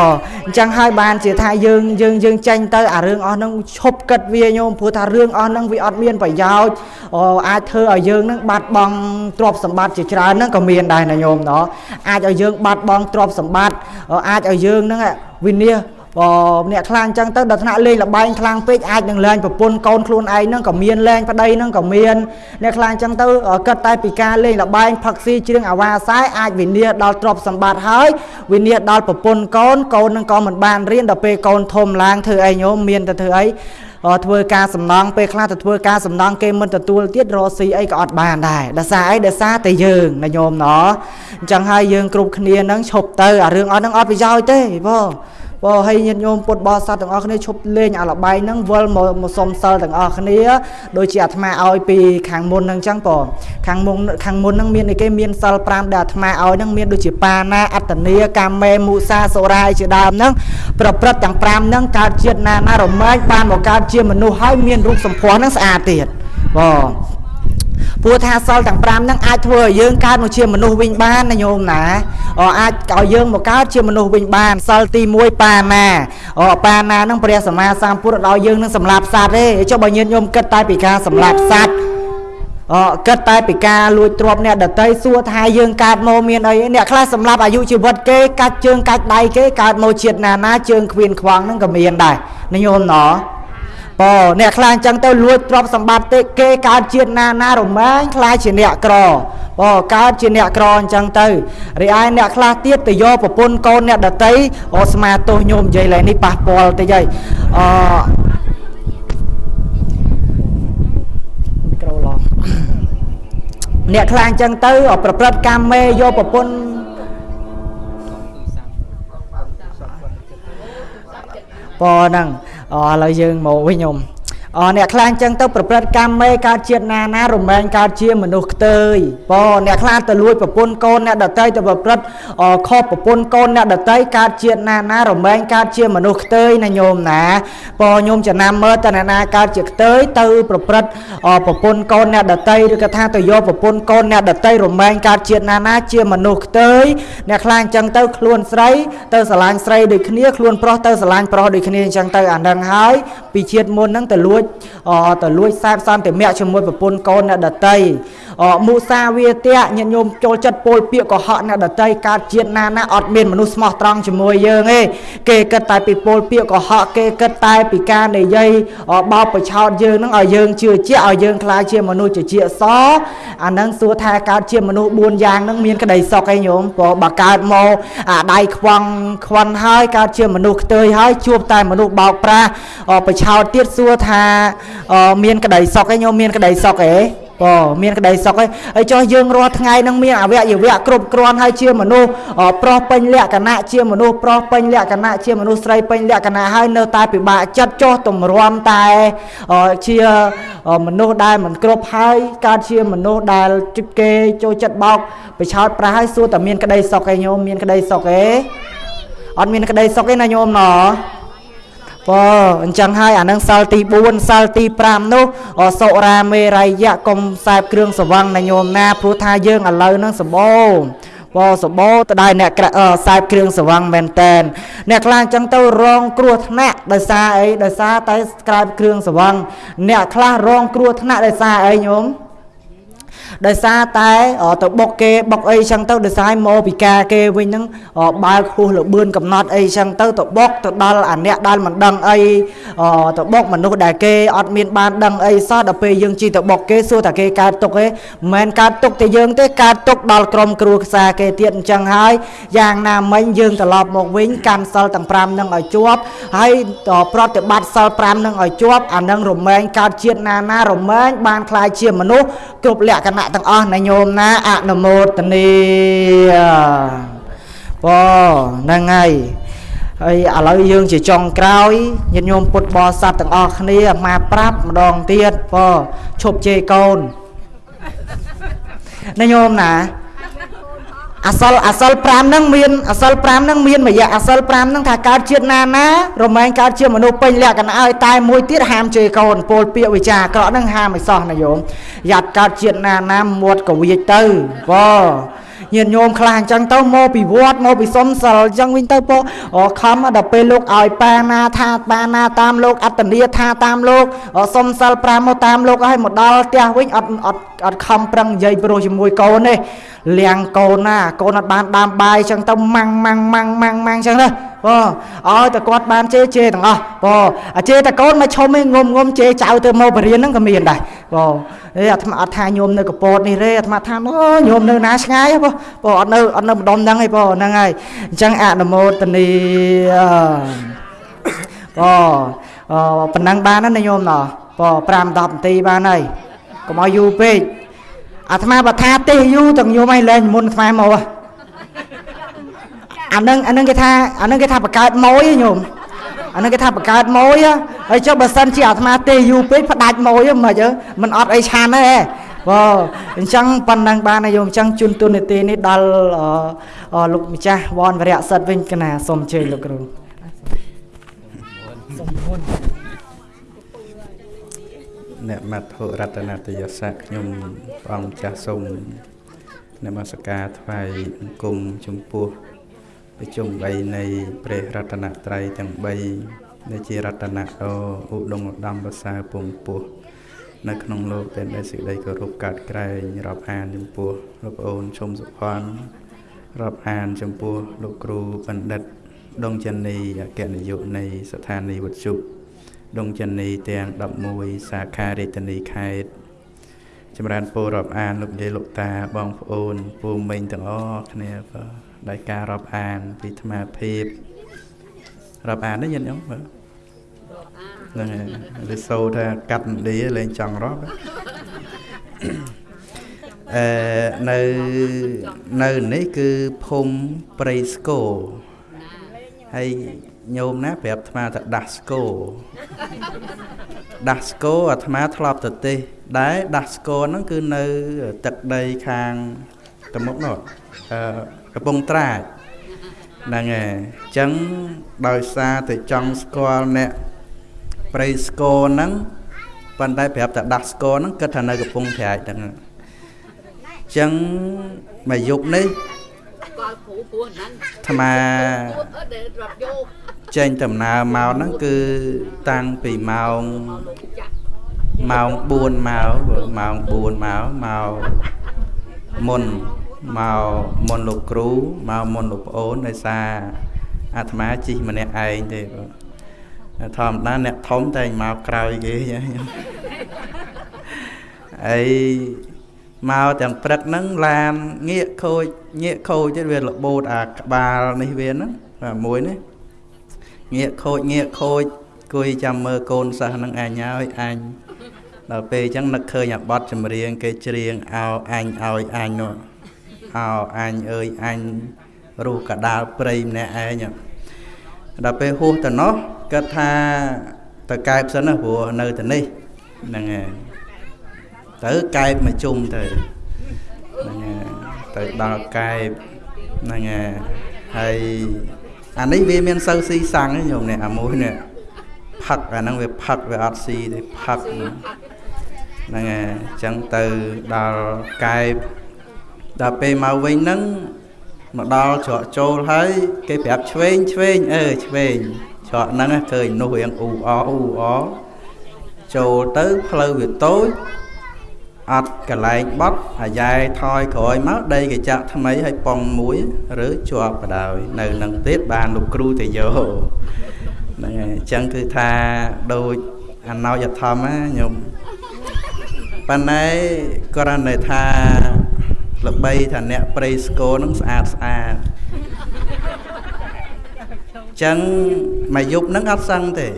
អញ្ចឹងហើយបានជាថាយើងយើងយើងចេញទៅអារឿងអស់ហ្នឹងឈប់គិតវាញោមព្រោះថារឿងអស់ហ្នឹងវាអត់មានប្រយោជន៍អាចធ្វើឲ្យយើងហ្នឹងបាត់បង់ទ្រព្យសម្បត្តិជាច្រើនហ្នឹងក៏មានដែរណាញោមណោះអាចឲ្យយើងបាត់បង់ទ្រព្យសម្បត្តិអាចឲ្យយើងហ្នឹងវិនិច្ឆ័យ បើអ្នកខ្លាំងអញ្ចឹងទៅដល់ថ្នាក់លេងលបែងខ្លាំងពេកអាចនឹងលែងប្រពន្ធកូនខ្លួនឯងហ្នឹងក៏មានលែងប្តីហ្នឹងក៏មានអ្នកខ្លាំងអញ្ចឹងទៅគិតតែពីការលេងលបែងផឹកស៊ីជ្រៀងអាវ៉ាខ្សែអាចវិនិច្ឆ័យដល់ទ្រព្យសម្បត្តិហើយវិនិច្ឆ័យដល់ប្រពន្ធកូនកូនហ្នឹងក៏មិនបានរៀនដល់ពេលកូនធំឡើងធ្វើអីញោមមានតែធ្វើអីធ្វើការសំណងពេលខ្លះទៅធ្វើការសំណងគេមិនទទួលទៀតរកស៊ីអីក៏អត់បានដែរដោយសារអីដោយសារតែយើងណាញោមណោះអញ្ចឹងហើយយើងគ្រប់គ្នានឹងឈប់ទៅអារឿងអត់នឹងអត់ប្រយោជន៍ទេបង បើឲ្យញាតិញោមពុទ្ធបរិស័ទទាំងអស់គ្នាឈប់លេងអាលបែងហ្នឹងវិលមកមកសុំសិលទាំងអស់គ្នាដូចជាអាត្មាឲ្យពីខាងមុនហ្នឹងចឹងបងខាងមុនខាងមុនហ្នឹងមានអីគេមានសិល5ដែលអាត្មាឲ្យហ្នឹងមានដូចជាបាណាអត្តនីកាមេមុសាសុរាយជាដើមហ្នឹងប្រព្រឹត្តទាំង5ហ្នឹងកើតជាតិណាណារមែងបានមកកើតជាមនុស្សហើយមានរូបសម្ផស្សហ្នឹងស្អាតទៀតបង ព្រោះថាសិលទាំង5ហ្នឹងអាចធ្វើឲ្យយើងកើតមកជាមនុស្សវិញបានណាញោមណាអាចឲ្យយើងមកកើតជាមនុស្សវិញបានសិលទី1បាណាអូបាណាហ្នឹងព្រះសម្មាសម្ពុទ្ធឲ្យយើងនឹងសម្លាប់សត្វទេចុះបើញាតិញោមគិតតែពីការសម្លាប់សត្វអគិតតែពីការលួចទ្រព្យអ្នកដតីសួរថាយើងកើតមកមានអីអ្នកខ្លះសម្រាប់អាយុជីវិតគេកាច់ជើងកាច់ដៃគេកើតមកជាតិណាណាជើងខ្វៀនខ្វងហ្នឹងក៏មានដែរញោមណោះ បើអ្នកខ្លាចអញ្ចឹងទៅលួចទ្រព្យសម្បត្តិទេគេកើតជាតិណាណារមែងខ្លាចជាអ្នកក្របើកើតជាអ្នកក្រអញ្ចឹងទៅរីឯអ្នកខ្លះទៀតទៅយកប្រពន្ធកូនអ្នកដតីអូស្មាទោសញោមនិយាយឡើងនេះប៉ះពាល់តិចហើយអមីក្រូឡងអ្នកខ្លះអញ្ចឹងទៅប្រព្រឹត្តកម្មមេយកប្រពន្ធពហ្នឹង ឥឡូវយើងមកវិញខ្ញុំ អអ្នកខ្លះអញ្ចឹងទៅប្រព្រឹត្តកម្មមេកើតជាតិណាណារមែងកើតជាមនុស្សខ្ទើយបើអ្នកខ្លះទៅលួចប្រពន្ធកូនអ្នកដតីទៅប្រព្រឹត្តខុសប្រពន្ធកូនអ្នកដតីកើតជាតិណាណារមែងកើតជាមនុស្សខ្ទើយណាញោមណាបើញោមចំណាំមើលតើអ្នកណាកើតជាខ្ទើយទៅប្រព្រឹត្តប្រពន្ធកូនអ្នកដតីឬក៏ថាទៅយកប្រពន្ធកូនអ្នកដតីរមែងកើតជាតិណាណាជាមនុស្សខ្ទើយអ្នកខ្លះអញ្ចឹងទៅខ្លួនស្រីទៅស្រឡាញ់ស្រីដូចគ្នាខ្លួនប្រុសទៅស្រឡាញ់ប្រុសដូចគ្នាអញ្ចឹងទៅអានឹងហើយពីជាតិមុនហ្នឹងទៅលួចទៅលួចសែបសន្តិមៈជាមួយប្រពន្ធកូនអ្នកដតីមុសាវាទៈញាតិញោមចូលចិត្តពោលពាក្យកុហកអ្នកដតីកើតជាតិណាណាអត់មានមនុស្សស្មោះត្រង់ជាមួយយើងទេគេគិតតែពីពោលពាក្យកុហកគេគិតតែពីការនិយាយបោកប្រឆោតយើងនឹងឲ្យយើងជឿជាក់ឲ្យយើងខ្លាចជាមនុស្សជាជាសអានឹងសួរថាកើតជាមនុស្ស4យ៉ាងនឹងមានក្តីសុខឯងញោមព្រោះបើកើតមកអាដៃខ្វងខ្វិនហើយកើតជាមនុស្សខ្ទើយហើយជួបតែមនុស្សបោកប្រាស់ប្រឆោតទៀតសួរថាមានក្តីសុខឯងញោមមានក្តីសុខឯងបើមានក្តីសុខហើយហើយចុះយើងរាល់ថ្ងៃនឹងមានអវយវៈគ្រប់គ្រាន់ហើយជាមនុស្សអប្រុសពេញលក្ខណៈជាមនុស្សប្រុសពេញលក្ខណៈជាមនុស្សស្រីពេញលក្ខណៈហើយនៅតែពិបាកចិត្តចុះទម្រាំតែអជាមនុស្សដែលមិនគ្រប់ហើយកើតជាមនុស្សដែលជិតគេចូលចិត្តបោកបិឆោតប្រាស់ហើយសួរតែមានក្តីសុខឯងញោមមានក្តីសុខឯងអត់មានក្តីសុខទេណាញោមណោះ បើអញ្ចឹងហើយអានឹងសាល់ទី4សាល់ទី5នោះសុរាមេរ័យៈកុំខ្សែបគ្រឿងសវឹងណាញោមណាព្រោះថាយើងឥឡូវនឹងសម្បូរបសបោតដែរអ្នកខ្សែបគ្រឿងសវឹងមែនតែនអ្នកខ្លះអញ្ចឹងទៅរងគ្រោះថ្នាក់ដោយសារអីដោយសារតែខ្សែបគ្រឿងសវឹងអ្នកខ្លះរងគ្រោះថ្នាក់ដោយសារអីញោមដោយសារតែទៅបុកគេបុកអីចឹងទៅដោយសារមកពីការគេវិញហ្នឹងបើកហួសលបឿនកំណត់អីចឹងទៅទៅបុកទៅដល់អាអ្នកដែលមិនដឹងអីទៅបុកមនុស្សដែលគេអត់មានបានដឹងអីសោះដល់ពេលយើងជីទៅបុកគេសួរតែគេកើតទុកទេមិនមែនកើតទុកតែយើងទេកើតទុកដល់ក្រុមគ្រួសារគេទៀតអញ្ចឹងហើយយ៉ាងណាមិញយើងត្រឡប់មកវិញកាន់សិលទាំង5នឹងឲ្យជាប់ហើយប្រតិបត្តិសិល5នឹងឲ្យជាប់អានឹងរមែងកើតជាតិណាណារមែងបានខ្លាយជាមនុស្សគ្រប់លក្ខណៈទាំងអស់ណាញោមណាអនុមោទនីបងហ្នឹងហើយហើយឥឡូវយើងជាចុងក្រោយញាតិញោមពុទ្ធបរិស័ទទាំងអស់គ្នាមកប្រាប់ម្ដងទៀតបងឈប់ជេរកូនណាញោមណា អសលអសល5ហ្នឹងមានអសល5ហ្នឹងមានមួយអសល5ហ្នឹងថាកើតជាតិណាណារមែងកើតជាមនុស្សពេញលក្ខណៈហើយតែមួយទៀតហាមជេរកូនពោលពាក្យវិចារអាក្រក់ហ្នឹងហាមឲ្យសោះណាយោមយ៉ាត់កើតជាតិណាណាមាត់ក៏វាចទៅបង ញាតិញោមខ្លះអញ្ចឹងទៅមកពីវត្តមកពីសុំសិលអញ្ចឹងវិញទៅពោខំដល់ពេលលោកឲ្យប៉ាណាថាប៉ាណាតាមលោកអត្តនីថាតាមលោកសុំសិល5មកតាមលោកហើយមកដល់ផ្ទះវិញអត់អត់អត់ខំប្រឹងនិយាយប្រុសជាមួយកូនទេលៀងកូនណាកូនអត់បានដាំបាយអញ្ចឹងទៅម៉ាំងម៉ាំងម៉ាំងម៉ាំងម៉ាំងអញ្ចឹងណាបងឲ្យតែគាត់បានជេរជេរទាំងអស់បងអាជេរតែកូនមកឈុំឯងងុំងុំជេរចៅទៅមកបរៀនហ្នឹងក៏មានដែរបងអេអាត្មាអត់ថាញោមនៅកពតនេះទេអាត្មាថាអូញោមនៅណាឆ្ងាយបងបងអត់នៅអត់នៅម្ដុំហ្នឹងឯងបងហ្នឹងហើយអញ្ចឹងអនុមោទនីបងប៉ុណ្ណឹងបានណាញោមណោះបង5 10នាទីបានហើយកុំឲ្យយូរពេកអាត្មាបើថាទេយូរទាំងញោមឲ្យលែងមុនអាត្មាមក អានឹងអានឹងគេថាអានឹងគេថាបង្កើតម៉ួយញោមអានឹងគេថាបង្កើតម៉ួយហើយចុះបើសិនជាអាត្មាទេយូរពេកផ្ដាច់ម៉ួយមិនអីមិនអត់អីឆានទេបងអញ្ចឹងប៉ុណ្ណឹងបានហើយយោមអញ្ចឹងជូនទូនីតិនេះដល់លោកម្ចាស់វនវរៈសិតវិញកណាសូមអញ្ជើញលោកគ្រូសូមមុនអ្នកមត្ថុរតនតយស័កខ្ញុំព្រះអង្គចាស់សូមនមស្ការថ្វាយបង្គំចំពោះ ប្រជុំ3នៃព្រះរតនត្រ័យទាំង3ដែលជារតនៈឧដុង្គឧត្តមប្រសើរពងពោះនៅក្នុងលោកតែដែលសេចក្តីគោរពកាត់ក្រែងរាប់អានចំពោះលោកប្អូនឈុំសុផាន់រាប់អានចំពោះលោកគ្រូបណ្ឌិតដងចនីអគ្គនាយកនៃស្ថានីយ៍វត្ថុដងចនីទាំង11សាខារាជធានីខេត្តចម្រើនពររាប់អានលោកយាយលោកតាបងប្អូនពូមីងទាំងអស់គ្នាបាទ ដោយការរាប់អានពីអាត្មាភាពរាប់អាននេះយល់ញោមបាទហ្នឹងហើយវាសូថាកាត់នឌីលេងចង់រាប់អឺនៅនៅនេះគឺភូមិព្រៃស្គរហើយញោមណាប្រាប់អាត្មាថាដាស់ស្គរដាស់ស្គរអាត្មាធ្លាប់ទៅទេស ដែរដាស់ស្គរហ្នឹងគឺនៅទឹកដីខាងទៅមុខនោះអឺកំពង់ត្រាចហ្នឹងហើយអញ្ចឹងដោយសារតែចង់ស្គាល់អ្នកព្រៃស្គរហ្នឹងប៉ុន្តែប្រាប់តែដាស់ស្គរហ្នឹងគិតថានៅកំពង់ត្រាចហ្នឹងអញ្ចឹងមួយយប់នេះអាត្មាចេញដំណើរមកហ្នឹងគឺតាំងពីម៉ោងម៉ោង4មកម៉ោង4មកមកមុន មកមុនលោកគ្រូមកមុនលោកប្អូនដោយសារអាត្មាជិះម្នាក់ឯងទេបាទធម្មតាអ្នកធំតែមកក្រោយគេអីមកទាំងព្រឹកហ្នឹងឡានងាកខូចងាកខូចទៀតវារបូតអាក្បាលនេះវាហ្នឹងបាទមួយនេះងាកខូចងាកខូចគួយចាំមើលកូនសិស្សហ្នឹងអញហើយអញដល់ពេលអញ្ចឹងនឹកឃើញអាបត់ចម្រៀងគេច្រៀងអោអញឲ្យអញនោះ អោអញអើយអញរូកដាលព្រៃម្នាក់ឯងដល់ពេលហួសទៅនោះគាត់ថាទៅកែបសិនណាព្រោះនៅទៅនេះហ្នឹងហើយទៅកែបមកជុំទៅហ្នឹងហើយទៅដល់កែបហ្នឹងហើយហើយអានេះវាមានសូវស៊ីសាំងញោមនេះអាមួយនេះផឹកអាហ្នឹងវាផឹកវាអត់ស៊ីទេផឹកហ្នឹងហើយអញ្ចឹងទៅដល់កែប ដល់ពេលមកវិញហ្នឹងមកដល់ច្រកចូលហើយគេប្រាប់ឆ្វេងឆ្វេងអឺឆ្វេងច្រកហ្នឹងឃើញនោះរៀងអ៊ូអអ៊ូអចូលទៅផ្លូវវាតូចអត់កន្លែងបត់អាយ៉ែថយក្រោយមកដីកញ្ចាក់ថ្មីឲ្យប៉ងមួយឬជាប់បដ ாய் នៅនឹងទៀតបានលោកគ្រូទៅយកហ្នឹងហើយអញ្ចឹងគឺថាដូចអណោយធម្មណាញោមប៉ុន្តែករណីថា ល្បីថាអ្នកប្រៃស្គរនឹងស្អាតស្អាតចឹងមួយយប់ហ្នឹងអត់សឹងទេ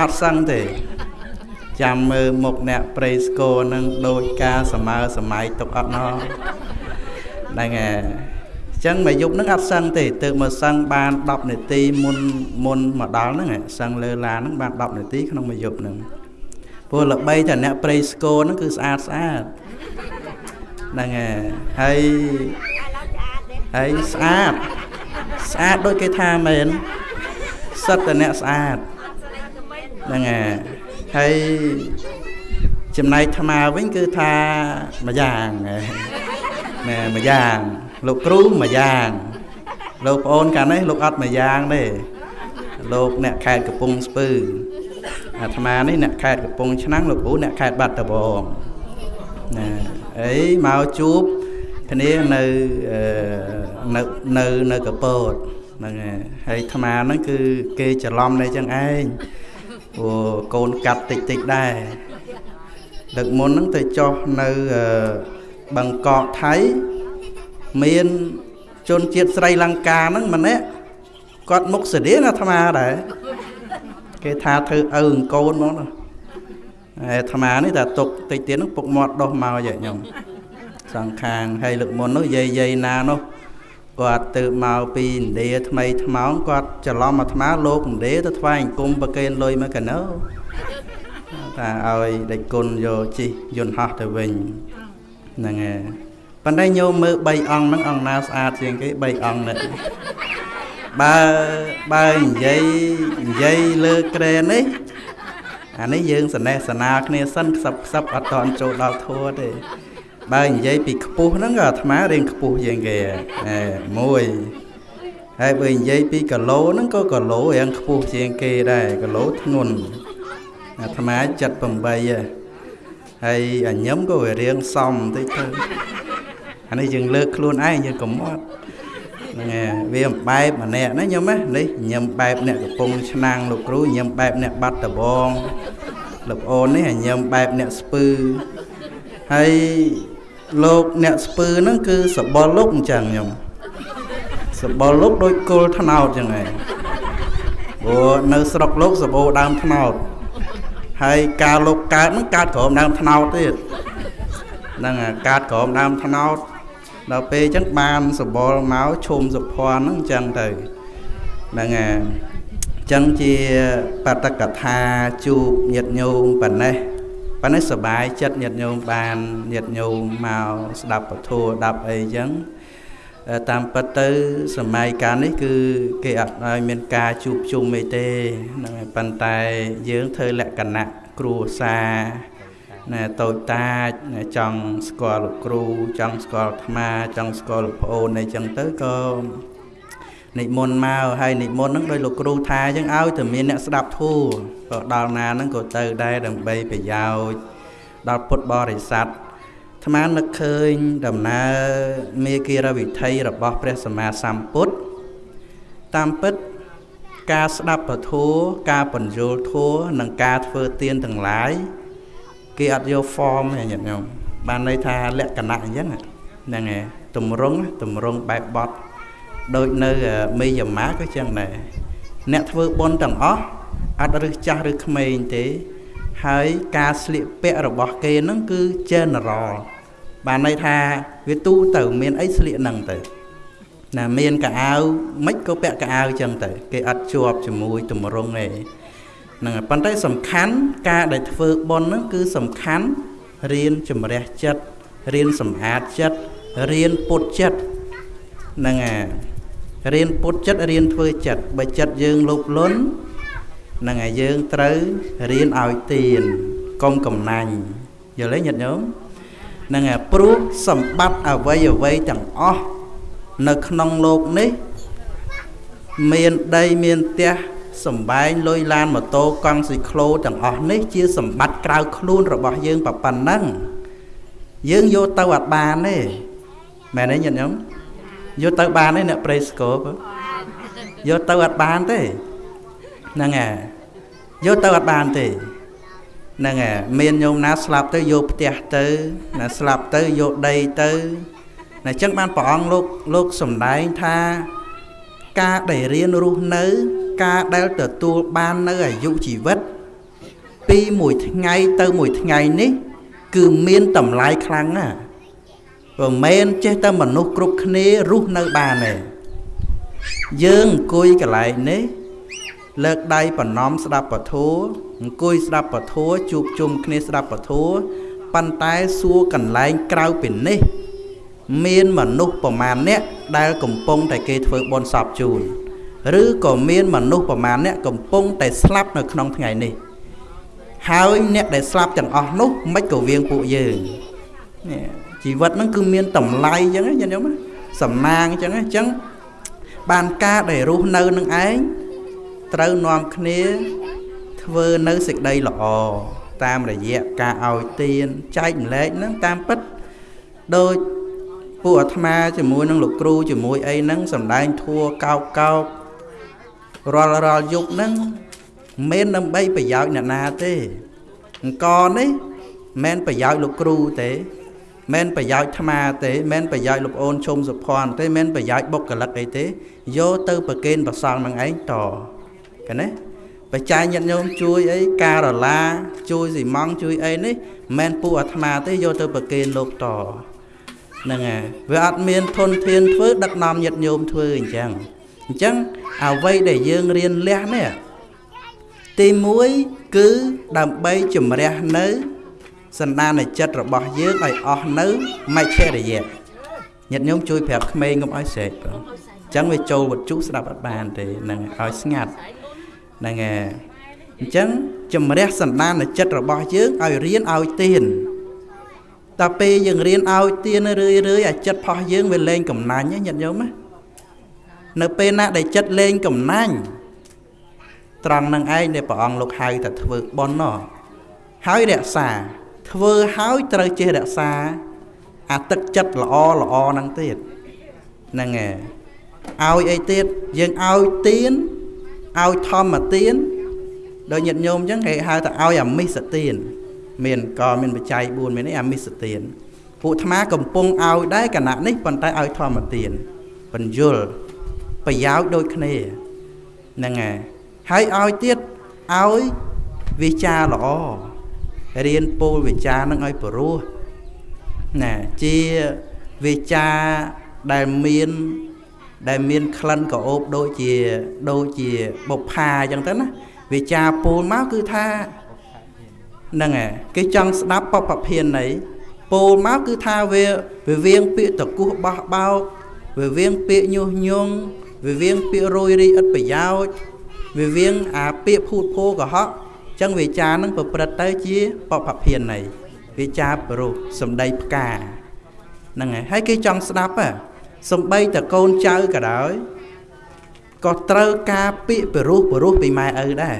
អត់សឹងទេ ចាំមើលមុខអ្នកប្រៃស្គរនឹងដូចការសមើសម័យទុកអត់ណោហ្នឹងហើយចឹងមួយយប់ហ្នឹងអត់សឹងទេទើបមកសឹងបាន10នាទីមុនមុនមកដល់ហ្នឹងសឹងលើឡានហ្នឹងបាន10នាទីក្នុងមួយយប់ហ្នឹងព្រោះល្បីតែអ្នកប្រៃស្គរហ្នឹងគឺស្អាតស្អាត ហ្នឹងហើយហើយស្អាតស្អាតដូចគេថាមែនសិតតអ្នកស្អាតហ្នឹងហើយចំណែកថ្មវិញគឺថាមួយយ៉ាងណែមួយយ៉ាងលោកគ្រូមួយយ៉ាងលោកប្អូនកាលនេះលោកអត់មួយយ៉ាងទេលោកអ្នកខេត្តកំពង់ស្ពឺអាត្មានេះអ្នកខេត្តកំពង់ឆ្នាំងលោកគ្រូអ្នកខេត្តបាត់ដំបងណា អីមកជួបគ្នានៅនៅនៅនៅកពតហ្នឹងហើយអាត្មាហ្នឹងគឺគេច្រឡំនៅចឹងឯងព្រោះកូនកាត់តិចតិចដែរដឹកមុនហ្នឹងទៅចុះនៅបង្កកថៃមានជនជាតិស្រីលង្កាហ្នឹងម្នាក់គាត់មុខស្តៀងអាត្មាដែរគេថាធ្វើឪអង្គូនហ្មងណា អាត្មានេះតែຕົកតិចទៀតនោះពុកមាត់ដោះមកយកខ្ញុំសងខាងហើយលើកមុននោះយាយយាយណានោះគាត់ទៅមកពីឥណ្ឌាថ្មីថ្មោងគាត់ច្រឡំអាត្មាលោកឥណ្ឌាទៅថ្វាយអង្គមប្រគេនលុយមកកណោថាឲ្យដេចគុណយកជិះយន្តហោះទៅវិញហ្នឹងហើយប៉ុន្តែញោមមើល3អង្គហ្នឹងអង្គណាស្អាតជាងគេ3អង្គនេះបើបើនិយាយនិយាយលើក្រែនេះ អានេះយើងសណេះសនាគ្នាសិនខ្សឹបខ្សឹបអត់តន់ចូលដល់ធัวទេបើនិយាយពីខ្ពស់ហ្នឹងក៏អាត្មារៀងខ្ពស់ជាងគេអេមួយហើយបើនិយាយពីគីឡូហ្នឹងក៏គីឡូរៀងខ្ពស់ជាងគេដែរគីឡូធ្ងន់អាត្មា78ហើយអញញឹមក៏វារៀងសំតិចទៅអានេះយើងលើកខ្លួនឯងយើងកុំអត់ហ្នឹងហើយ វាបែបម្នាក់ណាញោមណានេះញឹមបែបអ្នកកំពុងឆ្នាំងលោកគ្រូញឹមបែបអ្នកបាត់ដបងលោកអូននេះញឹមបែបអ្នកស្ពឺហើយលោកអ្នកស្ពឺហ្នឹងគឺសបល់លោកអញ្ចឹងញោមសបល់លោកដូចគល់ថ្នោតអញ្ចឹងឯងព្រោះនៅស្រុកលោកសបោដើមថ្នោតហើយការលោកកើតហ្នឹងកើតក្រោមដើមថ្នោតទៀតហ្នឹងកើតក្រោមដើមថ្នោត ដល់ពេលអញ្ចឹងបានសបល់មកឈុំសុភ័ណ្ឌហ្នឹងអញ្ចឹងទៅហ្នឹងហើយអញ្ចឹងជាបតកថាជួបញាតញោមប៉ុណ្ណេះប៉ុន្តែសបាយចិត្តញាតញោមបានញាតញោមមកស្ដាប់ពធស្ដាប់អីអញ្ចឹងតាមពិតទៅសម័យកាលនេះគឺគេអត់ឲ្យមានការជួបជុំអីទេហ្នឹងហើយប៉ុន្តែយើងធ្វើលក្ខណៈគ្រួសារ ណែតូចតាចចង់ស្គាល់លោកគ្រូចង់ស្គាល់អាត្មាចង់ស្គាល់លោកប្អូនអីចឹងទៅក៏និមន្តមកហើយនិមន្តហ្នឹងដោយលោកគ្រូថាអញ្ចឹងឲ្យតែមានអ្នកស្ដាប់ធូរក៏ដល់ណាហ្នឹងក៏ទៅដែរដើម្បីប្រយោជន៍ដល់ពុទ្ធបរិស័ទអាត្មានឹកឃើញដំណើរមេគិរវិធ័យរបស់ព្រះសម្មាសម្ពុទ្ធតាមពិតការស្ដាប់ពធការបញ្យល់ធัวនិងការធ្វើទានទាំងឡាយ គេអត់យក form ទេញាតិញោមបានន័យថាលក្ខណៈអញ្ចឹងហ្នឹងឯងតម្រង់តម្រង់បែបបត់ដូចនៅមេយមាក៏ចឹងដែរអ្នកធ្វើបុណ្យទាំងអស់អត់រឹសចាស់ឬក្មេងទេ ហើយការស្លៀកពាក់របស់គេហ្នឹងគឺ general បានន័យថាវាទូទៅមានអីស្លៀកហ្នឹងទៅណាមានកៅអៅមិនក៏ពាក់កៅអៅចឹងទៅ គេអត់ជាប់ជាមួយទម្រង់ទេ ហ្នឹងហើយប៉ុន្តែសំខាន់ការដែលធ្វើបុណ្យហ្នឹងគឺសំខាន់រៀនជំរះចិត្តរៀនសម្អាតចិត្តរៀនពុតចិត្តហ្នឹងហើយរៀនពុតចិត្តរៀនធ្វើចិត្តបើចិត្តយើងលោភលន់ហ្នឹងហើយយើងត្រូវរៀនឲ្យទៀនកុំកំណាញ់យល់ទេញាតិញោមហ្នឹងហើយព្រោះសម្បត្តិអ្វីអ្វីទាំងអស់នៅក្នុងលោកនេះ មានដីមានផ្ទះ សំបែងលុយឡានម៉ូតូកង់ស៊ីក្លូទាំងអស់នេះជាសម្បត្តិក្រៅខ្លួនរបស់យើងប៉ុណ្ណឹងយើងយកទៅអត់បានទេមែនទេញាតិញោមយកទៅបានទេអ្នកប្រេស្កបយកទៅអត់បានទេហ្នឹងហើយយកទៅអត់បានទេហ្នឹងហើយមានញោមណាស្លាប់ទៅយកផ្ទះទៅណាស្លាប់ទៅយកដីទៅណាអញ្ចឹងបានព្រះអង្គលោកលោកសំដែងថាការដែលរៀនរស់នៅ ការដែលទទួលបាននៅអាយុជីវិត ពីមួយថ្ងៃទៅមួយថ្ងៃនេះ គឺមានតម្លៃខ្លាំងណាស់មិនមែនចេះតែមនុស្សគ្រប់គ្នារស់នៅបានទេយើងអង្គុយកន្លែងនេះលើកដៃប្រណំស្ដាប់ពធអង្គុយស្ដាប់ពធជួបជុំគ្នាស្ដាប់ពធប៉ុន្តែសួរកន្លែងក្រៅពីនេះមានមនុស្សប្រមាណអ្នកដែលកំពុងតែគេធ្វើបន់សពជូន ឬក៏មានមនុស្សប្រមាណអ្នកកំពុងតែស្លាប់នៅក្នុងថ្ងៃនេះហើយអ្នកដែលស្លាប់ទាំងអស់នោះមិនក៏វៀងពួកយើងនេះជីវិតហ្នឹងគឺមានតម្លៃអញ្ចឹងណាញាតិញោមសំណាងអញ្ចឹងអញ្ចឹងបានការដែលរស់នៅនឹងឯងត្រូវនាំគ្នាធ្វើនៅសេចក្តីល្អតាមរយៈការឲ្យទានចែកម្លែកហ្នឹងតាមពិតដូចពួកអាត្មាជាមួយនឹងលោកគ្រូជាមួយអីហ្នឹងសំដែងធัวកោកកោក រាល់រាល់យប់ហ្នឹងមិនដើម្បីប្រយោជន៍អ្នកណាទេអង្គនេះមិនប្រយោជន៍លោកគ្រូទេមិនប្រយោជន៍អាត្មាទេមិនប្រយោជន៍លោកអូនឈុំសុភ័ណ្ឌទេមិនប្រយោជន៍បុគ្គលិកអីទេយកទៅប្រគេនប្រសងនឹងឯងតកណាបច្ច័យញាតិញោមជួយអីការ៉ូឡាជួយស៊ីម៉ង់ជួយអីនេះមិនពួកអាត្មាទេយកទៅប្រគេនលោកតហ្នឹងហើយវាអត់មានធនធានធ្វើដឹកនាំញាតិញោមធ្វើអញ្ចឹង អញ្ចឹងអ្វីដែលយើងរៀនលះនេះទី1គឺដើម្បីជំរះនៅសន្តានចិត្តរបស់យើងឲ្យអស់នៅមច្ឆរិយៈញាតិញោមជួយប្រាប់ក្មេងកុំឲ្យស្រែកបងអញ្ចឹងវាចូលវត្ថុស្ដាប់អត់បានទេហ្នឹងឲ្យស្ងាត់ហ្នឹងហើយអញ្ចឹងជំរះសន្តានចិត្តរបស់យើងឲ្យរៀនឲ្យទៀនតើពេលយើងរៀនឲ្យទៀនរឿយរឿយអាចិត្តផោះយើងវាលែងកំណាញ់ញាតិញោមណា នៅពេលណាដែលចិត្តលែងកំណាញ់ត្រង់នឹងឯងដែលព្រះអង្គលោកហៅថាធ្វើបន់ណោះហើយរក្សា ធ្វើហើយត្រូវចេះរក្សា អាទឹកចិត្តល្អល្អហ្នឹងទៀតហ្នឹងហើយឲ្យអីទៀតយើងឲ្យទៀនឲ្យធម្មទៀនដោយញាតិញោមអញ្ចឹងគេហៅថាឲ្យអាមិសទៀនមានក៏មានបច្ច័យ4មាននេះអាមិសទៀនពួកអាត្មាកំពុងឲ្យដែរគណៈនេះប៉ុន្តែឲ្យធម្មទៀនបញ្យល ប្រយោជន៍ដូចគ្នាហ្នឹងហើយហើយឲ្យទៀតឲ្យវិចារល្អរៀនពោលវិចារនឹងឲ្យព្រោះណាជាវិចារដែលមានដែលមានក្លិនក្រអូបដូចជាដូចជាបុប្ផាអញ្ចឹងទៅណាវិចារពោលមកគឺថាហ្នឹងហើយគេចង់ស្ដាប់បពភាននៃពោលមកគឺថាវាវាវៀងពាក្យតគោះបោះបោកវាវៀងពាក្យញុះញង់ វាវៀងពាក្យរយរីឥតប្រយោជន៍វាវៀងអាពាក្យភូតភោកុហកចឹងវាចានឹងប្រព្រឹត្តទៅជាបពភាននៃវាចាបរុសសំដីផ្កាហ្នឹងហើយហើយគេចង់ស្ដាប់ហ៎សំបីតកូនចៅក៏ដោយក៏ត្រូវការពាក្យពិរោះពិរោះពីម៉ែឪដែរ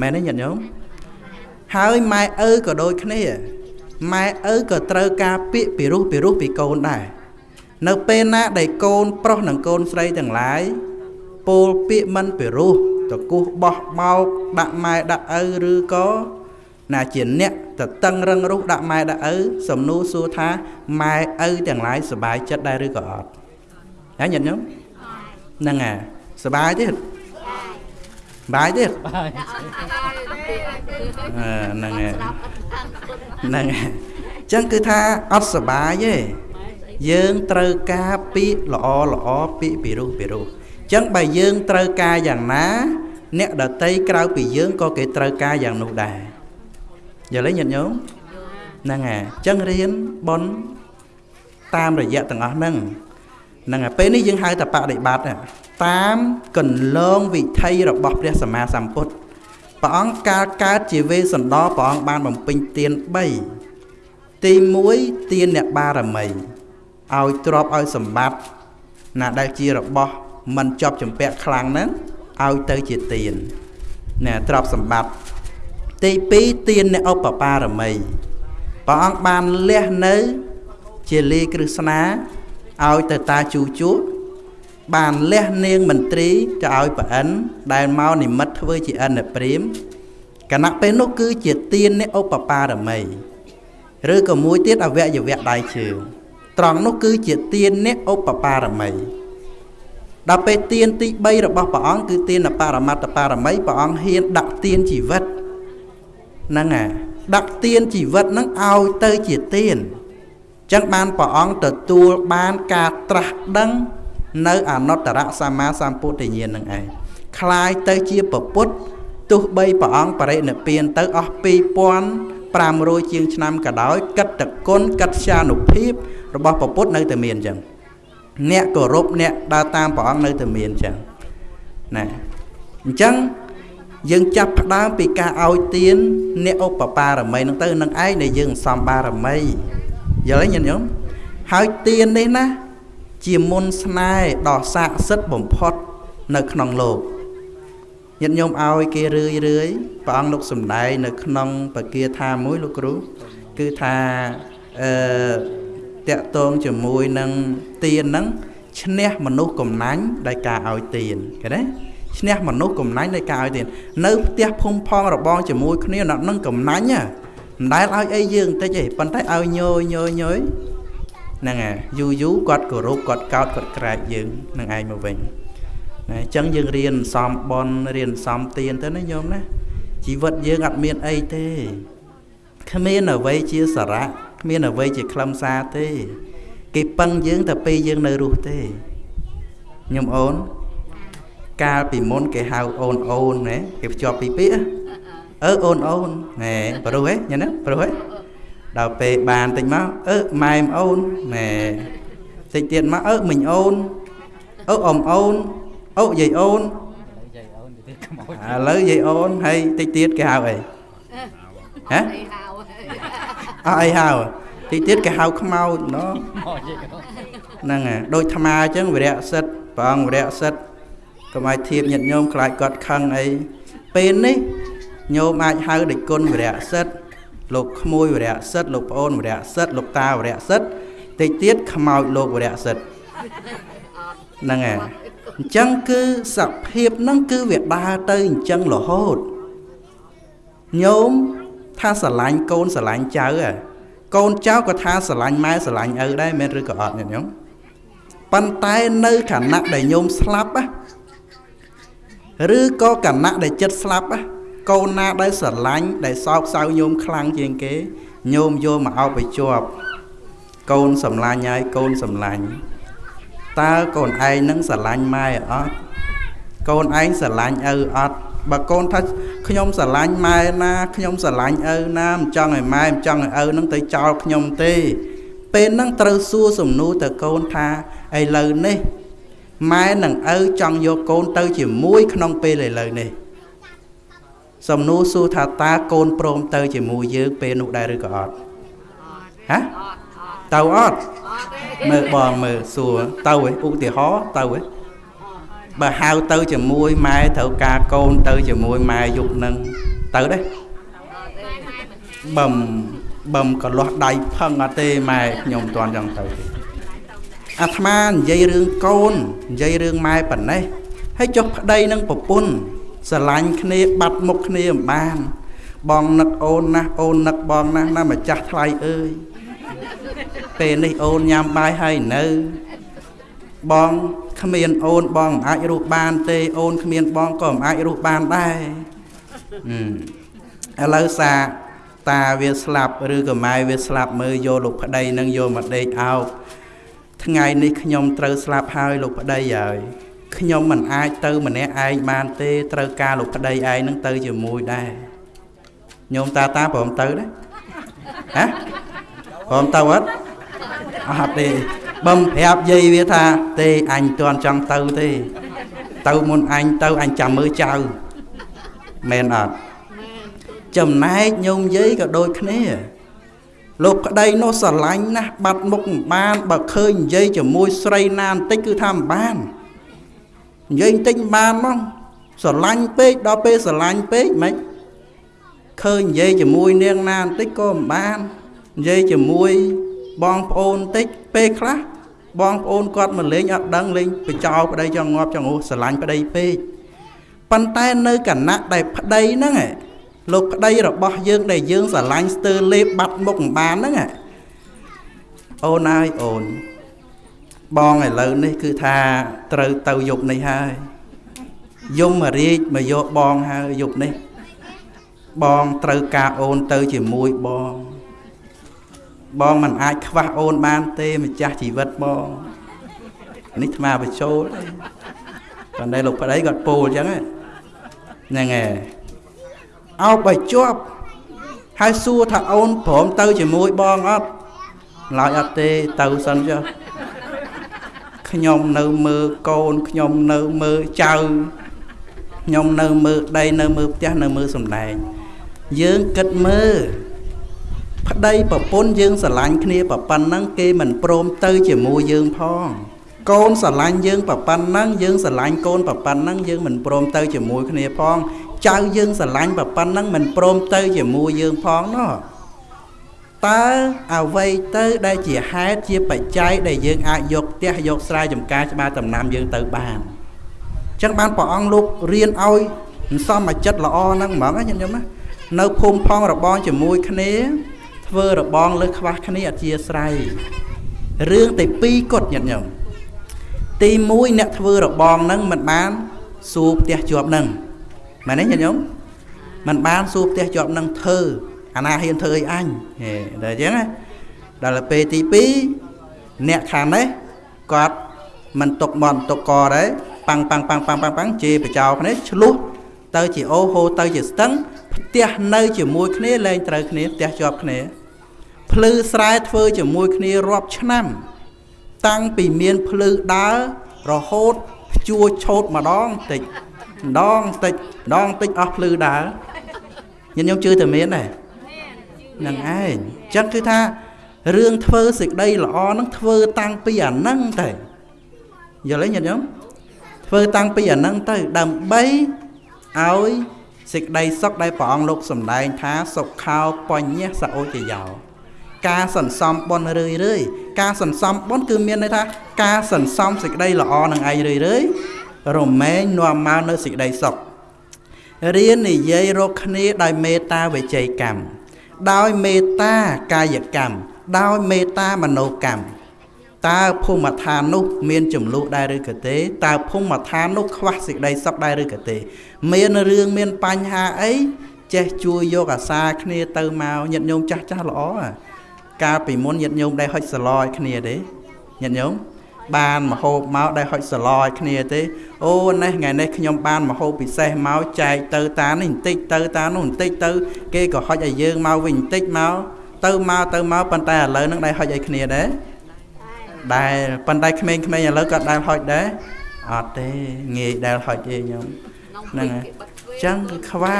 មែនទេញាតិញោមហើយម៉ែឪក៏ដូចគ្នាម៉ែឪក៏ត្រូវការពាក្យពិរោះពិរោះពីកូនដែរ នៅពេលណាដែលកូនប្រុសនិងកូនស្រីទាំងឡាយពោលពាក្យមិនពិរោះតកុះបោះបោកដាក់ម៉ែដាក់ឪឬក៏ណាជាអ្នកតតឹងរឹងរូសដាក់ម៉ែដាក់ឪសំនួរសួរថាម៉ែឪទាំងឡាយសុបាយចិត្តដែរឬក៏អត់ហើយញាតិញោមហ្នឹងហើយសុបាយទេបាយទេហ្នឹងហើយហ្នឹងហើយអញ្ចឹងគឺថាអត់សុបាយទេ យើងត្រូវការពាក្យល្អល្អពាក្យពីរោះពីរោះអញ្ចឹងបើយើងត្រូវការយ៉ាងណា អ្នកដតីក្រៅពីយើងក៏គេត្រូវការយ៉ាងនោះដែរយល់ទេញាតិញោមហ្នឹងហើយអញ្ចឹងរៀនបនតាមរយៈទាំងអស់ហ្នឹងហ្នឹងហើយពេលនេះយើងហៅថាបដិបត្តិតាមកន្លងវិថីរបស់ព្រះសម្មាសម្ពុទ្ធព្រះអង្គកាលកើតជាវេសន្តរព្រះអង្គបានបំពេញទាន3ទី1ទានអ្នកបារមី ឲ្យទ្រពឲ្យសម្បត្តិណាដែលជារបស់មិនជាប់ចម្ពាក់ខ្លាំងហ្នឹងឲ្យទៅជាទានណាទ្រពសម្បត្តិទី2ទានអ្នកឧបបារមីព្រះអង្គបានលះនៅ ជាលីគ្រឹស្ណាឲ្យទៅតាជូជូបានលះនាងមន្ត្រីទៅឲ្យប្រអិនដែលមកនិមិត្តធ្វើជាអិនព្រាមគណៈពេលនោះគឺជាទានអ្នកឧបបារមី ឬក៏មួយទៀតអវយវៈដៃជើង ត្រង់នោះគឺជាទានអ្នកឧបបារមីដល់ពេលទានទី3របស់ព្រះអង្គគឺទានបរមត្តបារមីព្រះអង្គហ៊ានដាក់ទានជីវិតហ្នឹងអាដាក់ទានជីវិតហ្នឹងឲ្យទៅជាទានចឹងបានព្រះអង្គទទួលបានការត្រាស់ដឹងនៅអនុត្តរសម្មាសម្ពុទ្ធញ្ញាណនឹងឯងคล้ายទៅជាពពុទ្ធទោះបីព្រះអង្គបរិនិព្វានទៅអស់ 2500ជាងឆ្នាំក៏ដោយកិត្តគុណកិត្យានុភាពរបស់ពពុទ្ធនៅតែមានអញ្ចឹងអ្នកគោរពអ្នកដើរតាមព្រះអង្គនៅតែមានអញ្ចឹងណាអញ្ចឹងយើងចាប់ផ្ដើមពីការឲ្យទានអ្នកឧបបារមីនឹងទៅនឹងឯងដែលយើងសំបារមីយល់ទេញាតិញោមហើយទាននេះណា ជាមុនស្នេហ៍ដ៏ស័ក្តិសិទ្ធិបំផុត នៅក្នុងលោក ញាតិញោមឲ្យគេរឿយរឿយព្រះអង្គលោកសំដែងនៅក្នុងបកាថាមួយលោកគ្រូគឺថាអឺតកតងជាមួយនឹងទៀនហ្នឹងឈ្នះមនុស្សកំណាញ់ដោយការឲ្យទៀនឃើញទេឈ្នះមនុស្សកំណាញ់ដោយការឲ្យទៀននៅផ្ទះភូមិផងរបងជាមួយគ្នាអ្នកនឹងកំណាញ់មិនដែលឲ្យអីយើងតិចទេប៉ុន្តែឲ្យញយញយញយហ្នឹងហើយយូរយូរគាត់គោរពគាត់កោតគាត់ក្រែកយើងនឹងឯងមកវិញណា អញ្ចឹងយើងរៀនសំបនរៀនសំទៀនទៅណាញោមណាជីវិតយើងអត់មានអីទេគ្មានអ្វីជាសារៈគ្មានអ្វីជាខ្លឹមសារទេ គេពឹងយើងតែពេលយើងនៅរស់ទេញោមអូនកាលពីមុនគេហៅអូនអូនណាគេភ្ជាប់ពីពាក្យអឺអូនអូនណែប្រុសហ៎ញ៉ាំណាប្រុសហ៎ដល់ពេលបានតិចមកអឺម៉ែមអូនណែតិចទៀតមកអឺមិញអូនអឺអ៊ំអូន អូយាយអូនឥឡូវយាយអូនហើយតិចទៀតគេហៅអីហ៎អស់អីហៅតិចទៀតគេហៅខ្មោចណោះហ្នឹងហើយដូចថ្មអញ្ចឹងវិរៈសិទ្ធព្រះអង្គវិរៈសិទ្ធកុំឲ្យធៀបញាតញោមខ្លាចគាត់ខឹងអីពេលនេះញោមអាចហៅដូចគុណវិរៈសិទ្ធលោកក្មួយវរៈសិទ្ធលោកប្អូនវរៈសិទ្ធលោកតាវរៈសិទ្ធតិចទៀតខ្មោចលោកវរៈសិទ្ធ ហ្នឹងហើយអញ្ចឹងគឺសភាពហ្នឹងគឺវាដើរទៅអញ្ចឹងរហូតញោមថាស្រឡាញ់កូនស្រឡាញ់ចៅកូនចៅក៏ថាស្រឡាញ់ម៉ែស្រឡាញ់ឪដែរមែនឬក៏អត់ញោមប៉ុន្តែនៅខណៈដែលញោមស្លាប់ឬក៏គណៈដែលចិត្តស្លាប់កូនណាដែលស្រឡាញ់ដែលសោកសៅញោមខ្លាំងជាងគេញោមយកមកអោបឲ្យជាប់កូនសម្លាញ់ហើយកូនសម្លាញ់ តើកូនឯងនឹងស្រឡាញ់ម៉ែអត់កូនឯងស្រឡាញ់ឪអត់បើកូនថាខ្ញុំស្រឡាញ់ម៉ែណាខ្ញុំស្រឡាញ់ឪណាមិនចង់ឲ្យម៉ែមិនចង់ឲ្យឪនឹងទៅចោលខ្ញុំទេ ពេលហ្នឹងត្រូវសួរសំណួរទៅកូនថាឥឡូវនេះម៉ែនិងឪចង់យកកូនទៅជាមួយក្នុងពេលឥឡូវនេះសំណួរសួរថាតើកូនព្រមទៅជាមួយយើងពេលនោះដែរឬក៏អត់ហ៎ ទៅអត់មើលបងមើលសួរទៅឯឧទាហរណ៍ទៅឯបើហៅទៅជាមួយម៉ែត្រូវការកូនទៅជាមួយម៉ែយុគនឹងទៅទេបំបំកលាស់ដៃផឹងអត់ទេម៉ែខ្ញុំមិនទាន់ចង់ទៅទេអាត្មានិយាយរឿងកូននិយាយរឿងម៉ែប៉ុណ្ណេះហើយចុះប្តីនឹងប្រពន្ធស្រឡាញ់គ្នាបាត់មុខគ្នាមិនបាន បងនឹកអូនណាស់អូននឹកបងណាស់ណាម្ចាស់ថ្លៃអើយ ពេលនេះអូនញ៉ាំបាយហើយនៅបងគ្មានអូនបងមិនអាចរស់បានទេអូនគ្មានបងក៏មិនអាចរស់បានដែរឥឡូវសាតាវាស្លាប់ឬក៏ម៉ែវាស្លាប់មើលយកលោកប្តីនឹងយកមកដេកអោបថ្ងៃនេះខ្ញុំត្រូវស្លាប់ហើយលោកប្តីហើយខ្ញុំមិនអាចទៅម្នាក់ឯងបានទេត្រូវការលោកប្តីឯងនឹងទៅជាមួយដែរញោមតាតាព្រមទៅដែរហ៎ព្រមទៅអត់ អត់ទេបំប្រាប់យាយវាថា ទេអញទាន់ចង់ទៅទេ ទៅមុនអញទៅអញចាំមើលចៅមែនអត់ចំណែកញោមយាយក៏ដូចគ្នា លោកប្តីនោះស្រឡាញ់ណាស់បាត់មុខមិនបាន បើឃើញនិយាយជាមួយស្រីណាបន្តិចគឺថាមិនបាននិយាយបន្តិចមិនបានហ្មងស្រឡាញ់ពេកដល់ពេលស្រឡាញ់ពេកមិនឃើញនិយាយជាមួយនាងណាបន្តិចក៏មិនបាននិយាយជាមួយ បងប្អូនបន្តិចពេលខ្លះបងប្អូនគាត់មកលេងអត់ដឹងលេងបចោប្តីចង់ងាប់ចង់អូស្រឡាញ់ប្តីពេកប៉ុន្តែនៅគណៈដែលប្តីហ្នឹងលោកប្តីរបស់យើងដែលយើងស្រឡាញ់ស្ទើរលេបបាត់មុខមិនបានហ្នឹងអូនហើយអូនបងឥឡូវនេះគឺថាត្រូវទៅយប់នេះហើយយមរាជមកយកបងហើយយប់នេះ បងត្រូវការអូនទៅជាមួយបង បងមិនអាចខ្វះអូនបានទេម្ចាស់ជីវិតបងនេះថ្មបញ្ចូលប៉ុន្តែលោកប្តីគាត់ពោលអញ្ចឹងហ្នឹងហើយអោបឲ្យជាប់ហើយសួរថាអូនព្រមទៅជាមួយបងអត់ឡើយអត់ទេទៅសិនចុះខ្ញុំនៅមើលកូនខ្ញុំនៅមើលចៅខ្ញុំនៅមើលដីនៅមើលផ្ទះនៅមើលសំដែងយើងគិតមើល ប្តីប្រពន្ធយើងស្រឡាញ់គ្នាប្រប៉ុណ្ណឹងគេមិនព្រមទៅជាមួយយើងផង កូនស្រឡាញ់យើងប្រប៉ុណ្ណឹងយើងស្រឡាញ់កូនប្រប៉ុណ្ណឹងយើងមិនព្រមទៅជាមួយគ្នាផងចៅយើងស្រឡាញ់ប្រប៉ុណ្ណឹងមិនព្រមទៅជាមួយយើងផងណោះតើអ្វីទៅដែលជាហេតុជាបច្ច័យដែលយើងអាចយកផ្ទះយកស្រែចម្ការច្បារដំណាំយើងទៅបានអញ្ចឹងបានព្រះអង្គលោករៀនឲ្យសំអាចិត្តល្អហ្នឹងហ្មងណាញាតិញោមណានៅភូមិផងរបងជាមួយគ្នា ធ្វើរបងលើខ្វះគ្នាអធិស្ឋ័យរឿងតែពីរគត់ញាតិញោមទី1អ្នកធ្វើរបងហ្នឹងមិនបានសួរផ្ទះជាប់ហ្នឹងមែនទេញាតិញោមมันបានសួរផ្ទះជាប់នឹងធ្វើអាណាហ៊ានធ្វើអីអញហេដល់អញ្ចឹងណាដល់ពេលទី2អ្នកខាងនេះគាត់មិនຕົកមន់ຕົកកដែរប៉ាំងប៉ាំងប៉ាំងប៉ាំងប៉ាំងប៉ាំងជេរបចោគ្នាឆ្លោះទៅជាអូហូទៅជាស្ទឹងផ្ទះនៅជាមួយគ្នាលែងត្រូវគ្នាផ្ទះជាប់គ្នា ភ្លឺស្រែធ្វើជាមួយគ្នារាប់ឆ្នាំ តាំងពីមានភ្លឺដើររហូតភ្ជួរឆោតម្ដងតិចម្ដងតិចម្ដងតិចអស់ភ្លឺដើរញញោមជឿតែមានដែរនឹងឯងអញ្ចឹងគឺថារឿងធ្វើសេចក្តីល្អហ្នឹងធ្វើតាំងពីអាហ្នឹងទៅយល់ទេញាតិញោមធ្វើតាំងពីអាហ្នឹងទៅដើម្បីឲ្យសេចក្តីសុខដែលព្រះអង្គលោកសម្ដែងថាសុខោបញ្ញសអូចយោ ការសន្សំបុណ្យរឿយរឿយការសន្សំបុណ្យគឺមានន័យថាការសន្សំសេចក្តីល្អនឹងឯងរឿយរឿយរមែងនាំមកនៅសេចក្តីសុខរៀននិយាយរកគ្នាដោយមេត្តាវិជ័យកម្មដោយមេត្តាកាយកម្មដោយមេត្តាមនោកម្មតើភូមិឋាននោះមានចំនួនដែរឬក៏ទេតើភូមិឋាននោះខ្វះសេចក្តីសុខដែរឬក៏ទេ មានរឿងមានបញ្ហាអីចេះជួយយកអាសាគ្នាទៅមកញាតិញោមចាស់ចាស់ល្អ កាលពីមុនញាតិញោមដែរហុចសឡឲ្យគ្នាទេញាតិញោមបានមហូបមកដែលហុចសឡឲ្យគ្នាទេអូនេះថ្ងៃនេះខ្ញុំបានមហូបពិសេសមកចែកទៅតានេះបន្តិចទៅតានោះបន្តិចទៅគេក៏ហុចឲ្យយើងមកវិញបន្តិចមកទៅមកទៅមកប៉ុន្តែឥឡូវហ្នឹងដែលហុចឲ្យគ្នាដែរដែលប៉ុន្តែក្មេងៗឥឡូវក៏ដែលហុចដែរអត់ទេងាយដែលហុចទេខ្ញុំហ្នឹងហើយចឹងគឺខ្វះ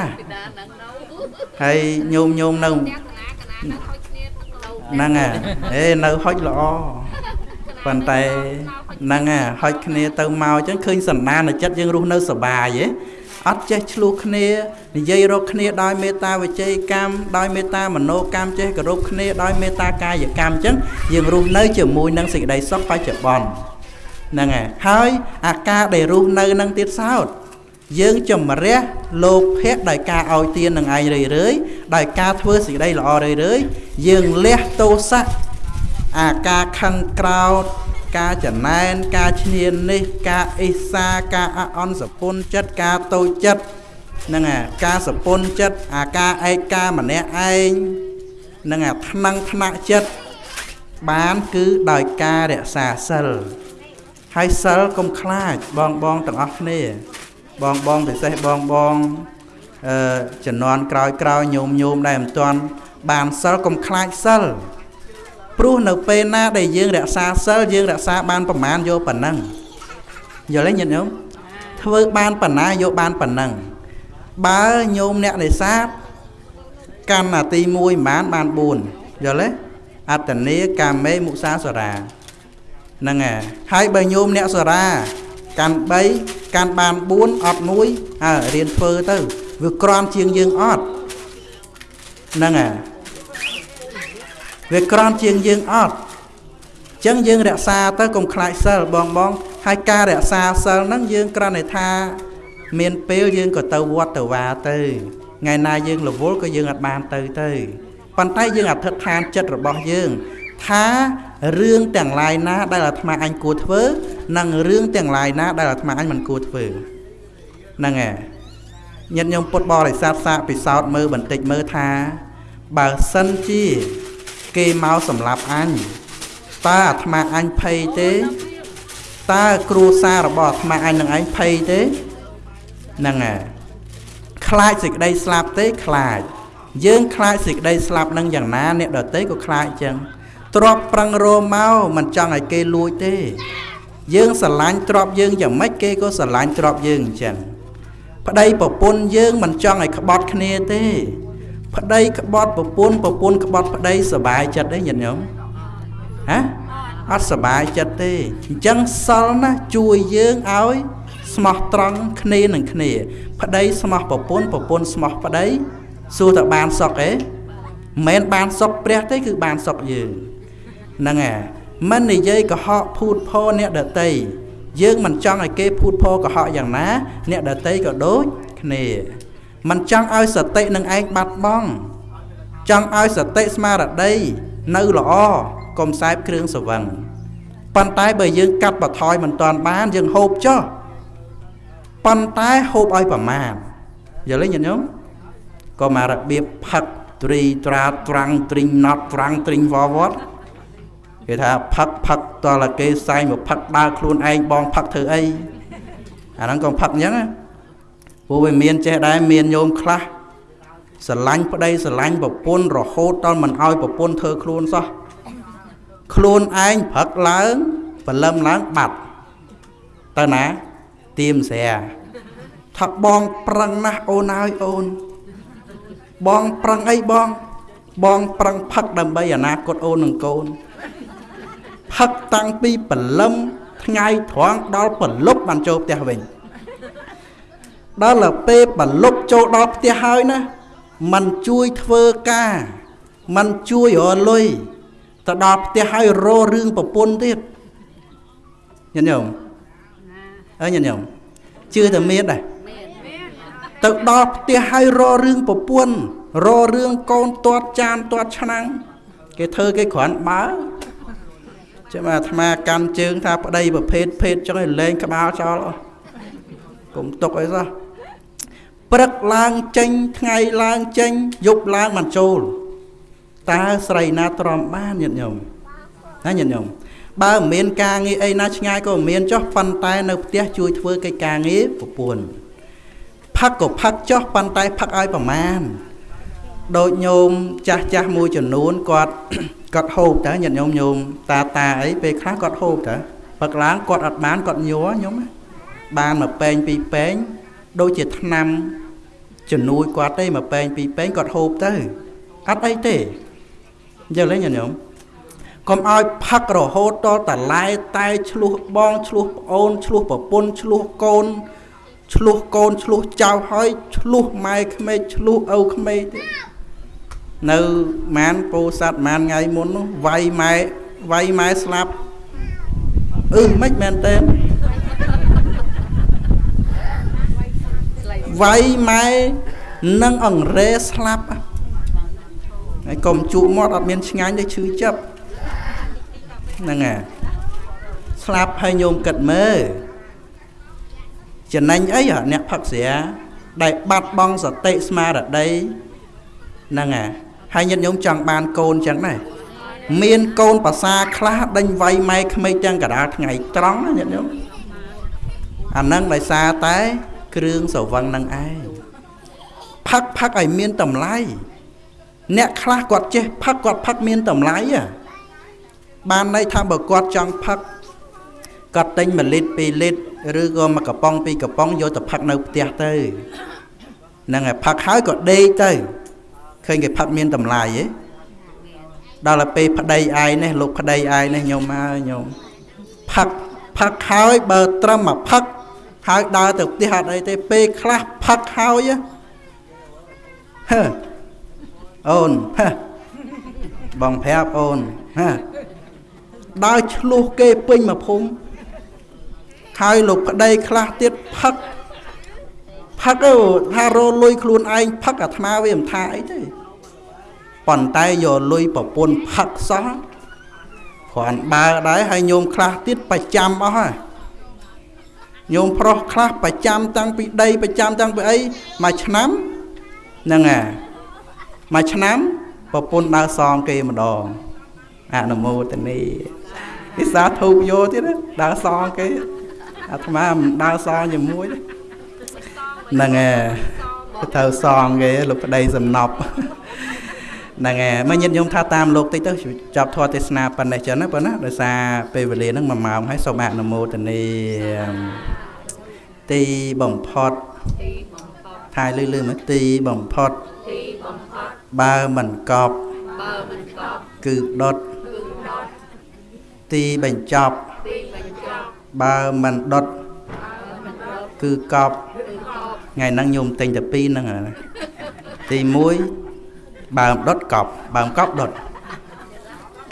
ហើយញោមញោមនៅ ហ្នឹងហើយអេនៅហុចល្អប៉ុន្តែហ្នឹងហ่ะហុចគ្នាទៅមកអញ្ចឹងឃើញសន្តានចិត្តយើងរស់នៅសុបាយហ៎អត់ចេះឆ្លោះគ្នានិយាយរកគ្នាដោយមេត្តាវិជ័យកម្មដោយមេត្តាមនោកម្មចេះគោរពគ្នាដោយមេត្តាកាយកម្មអញ្ចឹងយើងរស់នៅជាមួយនឹងសេចក្តីសុខបច្ចុប្បន្នហ្នឹងហើយហើយអាការដែលរស់នៅនឹងទៀតសោត យើងជំរះលោភៈដោយការឲ្យទាននឹងឯងរឿយរឿយដោយការធ្វើសេចក្តីល្អរឿយរឿយយើងលះទោសៈអាការខឹងក្រោតការចំណែនការឈ្នាននេះការអេសាការអអន់សពុនចិត្តការតូចចិត្តហ្នឹងអាការសពន់ចិត្តអាការឯកាម្នាក់ឯងហ្នឹងអាថ្នាំងថ្នាក់ចិត្តបានគឺដោយការរក្សាសិលហើយសិលកុំខ្លាចបងបងទាំងអស់គ្នា បងបងពិសេសបងបងអឺជំនាន់ក្រោយក្រោយញោមញោមដែលមិនទាន់បានសិលកុំខ្លាចសិលព្រោះនៅពេលណាដែលយើងរក្សាសិលយើងរក្សាបានប្រមាណយកប៉ុណ្ណឹងយល់ទេញាតិញោមធ្វើបានប៉ុណ្ណាយកបានប៉ុណ្ណឹងបើញោមអ្នកនេសាទកម្មនាទី1ប្រហែលបាន4យល់ទេអត្តនេកាមេមុសាសរាហ្នឹងហើយហើយបើញោមអ្នកសរា កាន់3កាន់បាន4អត់1អើរៀនធ្វើទៅវាក្រំជាងយើងអត់ហ្នឹងហើយវាក្រំជាងយើងអត់អញ្ចឹងយើងរក្សាទៅកុំខ្លាចសិលបងបងហើយការរក្សាសិលហ្នឹងយើងគ្រាន់តែថាមានពេលយើងក៏ទៅវត្តទៅវាទៅថ្ងៃណាយើងរវល់ក៏យើងអត់បានទៅទៅប៉ុន្តែយើងអធិដ្ឋានចិត្តរបស់យើងថា រឿងទាំងឡាយណាដែលអាត្មាអញគួរធ្វើ និងរឿងទាំងឡាយណាដែលអាត្មាអញមិនគួរធ្វើហ្នឹងហើយញាតិញោមពុទ្ធបរិស័ទសាកពិសោធន៍មើលបន្តិចមើលថា បើសិនជាគេមកសម្លាប់អញតើអាត្មាអញភ័យទេតើគ្រួសាររបស់អាត្មាអញនឹងឯងភ័យទេហ្នឹងហើយខ្លាចសេចក្តីស្លាប់ទេខ្លាចយើងខ្លាចសេចក្តីស្លាប់នឹងយ៉ាងណាអ្នកដតីក៏ខ្លាចអញ្ចឹង ទ្របប្រឹងរមកមិនចង់ឲ្យគេលួចទេ យើងស្រឡាញ់ទ្របយើងយ៉ាងម៉េចគេក៏ស្រឡាញ់ទ្របយើងអញ្ចឹងប្តីប្រពន្ធយើងមិនចង់ឲ្យក្បត់គ្នាទេ ប្តីក្បត់ប្រពន្ធប្រពន្ធក្បត់ប្តីសុបាយចិត្តទេញាតិញោមហ៎អត់សុបាយចិត្តទេអញ្ចឹងសិលណាជួយយើងឲ្យស្មោះត្រង់គ្នានឹងគ្នា ប្តីស្មោះប្រពន្ធប្រពន្ធស្មោះប្តីសួរតើបានសុខទេមិនបានសុខព្រះទេគឺបានសុខយើង ហ្នឹងហើយមិននិយាយកុហកភូតផអ្នកដតីយើងមិនចង់ឲ្យគេភូតផកុហកយ៉ាងណា អ្នកដតីក៏ដូចគ្នាមិនចង់ឲ្យសតិនឹងឯងបាត់បង់ចង់ឲ្យសតិស្មារតីនៅល្អកុំសែបគ្រឿងសវឹងប៉ុន្តែបើយើងកាត់បថយមិនតាន់បានយើងហូបចុះប៉ុន្តែហូបឲ្យប្រមាណយល់ទេញាតិញោមក៏មករបៀបផឹកត្រីត្រាត្រាំងទ្រីងណត់ត្រាំងទ្រីងវវត្ត គេថាផឹកផឹកតលគេសែងមកផឹកដើរខ្លួនឯងបងផឹកធ្វើអីអាហ្នឹងក៏ផឹកអញ្ចឹងព្រោះវាមានចេះដែរមានញោមខ្លះស្រឡាញ់ប្តីស្រឡាញ់ប្រពន្ធរហូតដល់មិនអោយប្រពន្ធធ្វើខ្លួនសោះខ្លួនឯងព្រឹកឡើងព្រលឹមឡើងបាត់ទៅណាទៀមស្រាថាបងប្រឹងណាស់អូនហើយអូន បងប្រឹងអីបង បងប្រឹងផឹកដើម្បីអនាគតអូននិងកូន ផឹកតាំងពីព្រលឹមថ្ងៃត្រង់ដល់ព្រលប់បានចូលផ្ទះវិញដល់ពេលព្រលប់ចូលដល់ផ្ទះហើយណាมันជួយធ្វើការมันជួយរលុយទៅដល់ផ្ទះហើយរោរឿងប្រពន្ធទៀតញាតិញោមអើញាតិញោមជឿតែមានដែរទៅដល់ផ្ទះហើយររឿងប្រពន្ធររឿងកូនទាត់ចានទាត់ឆ្នាំងគេធ្វើគេគ្រាន់បើ ចាំអាត្មាកាន់ជើងថាប្តីប្រភេទភេទចឹងឲ្យលែងក្បាលចោលកុំទុកអីសោះព្រឹកឡើងចេញថ្ងៃឡើងចេញយប់ឡើងមិនចូលតើស្រីណាទ្រាំបានញាតិញោមណាញាតិញោមបើមិនមានការងារអីណាឆ្ងាយក៏មិនមានចុះប៉ុន្តែនៅផ្ទះជួយធ្វើកិច្ចការងារប្រពន្ធផឹកក៏ផឹកចុះប៉ុន្តែផឹកឲ្យប្រមាណដូចញោមចាស់ចាស់មួយចំនួនគាត់ គាត់ហូបតើញាតិញោមញោមតាតាអីពេលខ្លះគាត់ហូបតើផឹកឡើងគាត់អត់បានគាត់ញ័រញោមបានមកពេងពីរពេងដូចជាឆ្នាំជំនួយគាត់ទេមកពេងពីរពេងគាត់ហូបទៅអត់អីទេយល់ទេញាតិញោមកុំឲ្យផឹករហូតដល់តឡែតែឆ្លោះបងឆ្លោះប្អូនឆ្លោះប្រពន្ធឆ្លោះកូនឆ្លោះកូនឆ្លោះចៅហើយឆ្លោះម៉ែក្មេកឆ្លោះឪក្មេកទៀត នៅម៉ានពោសัตว์ម៉ានថ្ងៃមុននោះវាយម៉ែវាយម៉ែស្លាប់អឺមិនមែនទេវាយម៉ែនឹងអង្រែស្លាប់ហើយកុំជក់មាត់អត់មានឆ្ងាញ់ទេឈឺចាប់ហ្នឹងហើយស្លាប់ហើយញោមគិតមើលចំណេញអីអ្នកផឹកស្រាដែលបាត់បង់សតិស្មារតីហ្នឹងហើយ ហើយញាតិញោមចង់បានកូនចឹងដែរមានកូនភាសាខ្លះដេញវាយម៉ែក្មេកទាំងកដាលថ្ងៃត្រង់ណាញាតិញោមអាហ្នឹងដោយសារតែគ្រឿងស្រវឹងនឹងឯងផឹកផឹកឲ្យមានតម្លៃអ្នកខ្លះគាត់ចេះផឹកគាត់ផឹកមានតម្លៃបានន័យថាបើគាត់ចង់ផឹកគាត់ទិញ1លីត្រ2លីត្រឬក៏មួយកំប៉ុងពីរកំប៉ុងយកទៅផឹកនៅផ្ទះទៅហ្នឹងហើយផឹកហើយក៏ដេកទៅ ឃើញគេផឹកមានតម្លៃហ៎ដល់ទៅពេលប្តីឯងនេះលោកប្តីឯងនេះញោមហើយញោមផឹកផឹកហើយបើត្រឹមមកផឹកហើយដើរទៅផ្ទះអត់អីទេពេលខ្លះផឹកហើយហឺអូនហឺបងប្រាប់អូនហឺដើរឆ្លោះគេពេញមកភូមិហើយលោកប្តីខ្លះទៀតផឹក ផឹកទៅថារលុយខ្លួនឯងផឹកអាត្មាវាមិនថាអីទេប៉ុន្តែយកលុយប្រពន្ធផឹកសោះគ្រាន់បើដែរហើយញោមខ្លះទៀតប្រចាំអស់ហើយញោមប្រុសខ្លះប្រចាំតាំងពីដីប្រចាំតាំងពីអីមួយឆ្នាំហ្នឹងហើយមួយឆ្នាំប្រពន្ធដើរសងគេម្ដងអនុមោទនីពិសាធូបយោទៀតដើរសងគេអាត្មាមិនដើរសងជាមួយ ហ្នឹងហើយត្រូវសងគេលោកប្តីសំណប់ហ្នឹងហើយមកញាតិញោមថាតាមលោកតិចទៅចាប់ធម៌ទេសនាប៉ុណ្ណេះចឹងណាប៉ុណ្ណាដោយសារពេលវេលាហ្នឹង1ម៉ោងហើយសូមអនុមោទនីទីបំផុតថាយលឺលឺមកទីបំផុតទីបំផុតបើមិនកប់បើមិនកប់គឺដុតគឺដុតទីបញ្ចប់ទីបញ្ចប់បើមិនដុតគឺកប់ ថ្ងៃហ្នឹងញោមទិញតែពីរហ្នឹងទី1បើដុតកប់បើកប់ដុត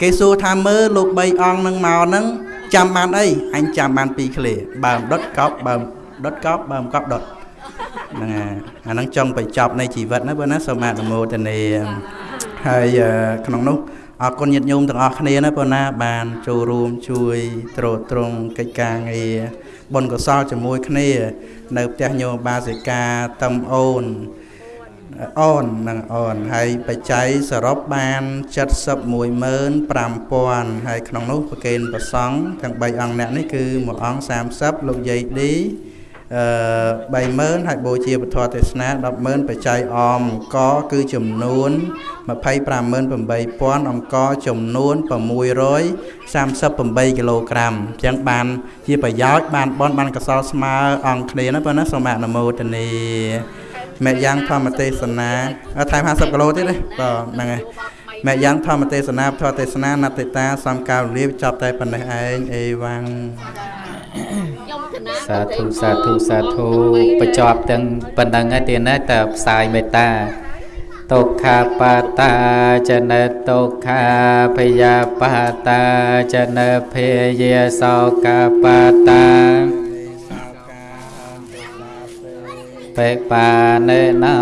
គេសួរថាមើលលោក3អង្គនឹងមកហ្នឹងចាំបានអីអញចាំបានពីរឃ្លាបើដុតកប់បើដុតកប់បើកប់ដុតហ្នឹងអាហ្នឹងចង់បញ្ចប់នៃជីវិតណាបើណាសូមអនុមោទនាហើយក្នុងនោះអរគុណញាតិញោមទាំងអស់គ្នាណាបើណាបានចូលរួមជួយត្រួតត្រងកិច្ចការងារ បុណ្យកុសលជាមួយគ្នា នៅផ្ទះញោមបាសិកាតំអូនអូននិងអូនហើយបច្ច័យសរុបបាន7105000ហើយក្នុងនោះប្រគេនប្រសង់ទាំង3អង្គអ្នកនេះគឺមួយអង្គ30លោកយាយឌីអឺ 30000ហើយបូជាពធទេសនា100,000បច្ច័យអមអង្គគឺចំនួន258,000អង្គចំនួន638គីឡូក្រាមអញ្ចឹងបានជាប្រយោជន៍បានបនបានកសលស្មើអង្គគ្នាណាប៉ុណ្ណាសូមអនុមោទនីមេយ៉ាងធម្មទេសនាថែម50គីឡូទៀតទេបាទហ្នឹងហើយមេយ៉ាងធម្មទេសនាធម៌ទេសនានតិតាសំកាលលាបចាប់តែប៉ុណ្ណេះឯងអេវ៉ាំង សាធុសាធុសាធុបញ្ចប់ទាំងប៉ុណ្្នឹងហើយទៀតណាតើផ្សាយមេត្តាទុក្ខាបតាចនទុក្ខាភយាបតាចនភយាសោកាបតាបេបានេណោ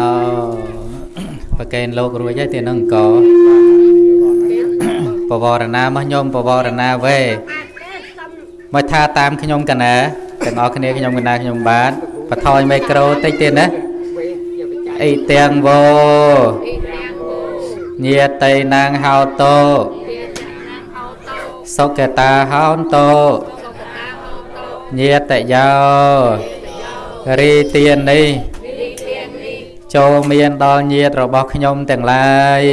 ប្រកេនលោករួចហើយទៀតនឹងកបវរណាមកខ្ញុំបវរណាវេមកថាតាមខ្ញុំកណា ទាំងអស់គ្នាខ្ញុំកណាខ្ញុំបាទបថយមីក្រូតិចទៀតណាអីទាំងវោញាតៃណាងហោតោសុកតាហោនតោញាតយោរីទាននេះចូលមានដល់ញាតរបស់ខ្ញុំទាំងឡាយ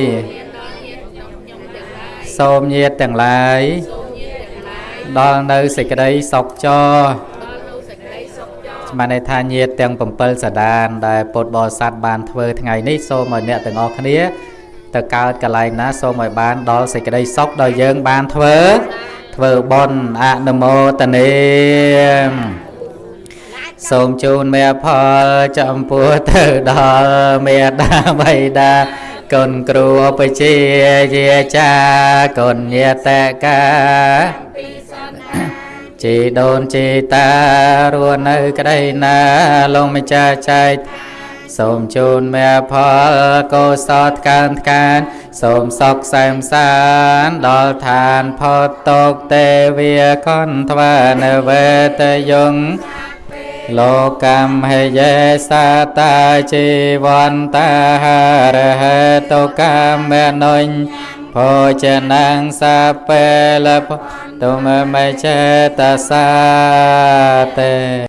សូមញាតទាំងឡាយដល់នៅសេចក្តីសុខចោ ស្មានថាញាតទាំង7សដាន ដែលពុទ្ធបរិស័ទបានធ្វើថ្ងៃនេះសូមឲ្យអ្នកទាំងអស់គ្នាទៅកើតកន្លែងណាសូមឲ្យបានដល់សេចក្តីសុខដោយយើងបានធ្វើធ្វើបុណ្យអនុមោទនាសូមជូនមេផលចំពោះទៅដល់មេដាបៃតាកូនគ្រូឧបជាយាចាកូនញាតកា ជីដូនជីតារស់នៅក្តីណាលោកម្ចាស់ចែកសូមជូនមេផលកុសលថ្កើងថ្កាន សូមសុខសែមសានដល់ឋានផុតទុកទេវាខនថ្វានវេតយងលោកមហេយេសាតាជីវន្តាហារហេតុកាមេនុញភោជនាងសាពេលភ ទុមមេចេតសាទេ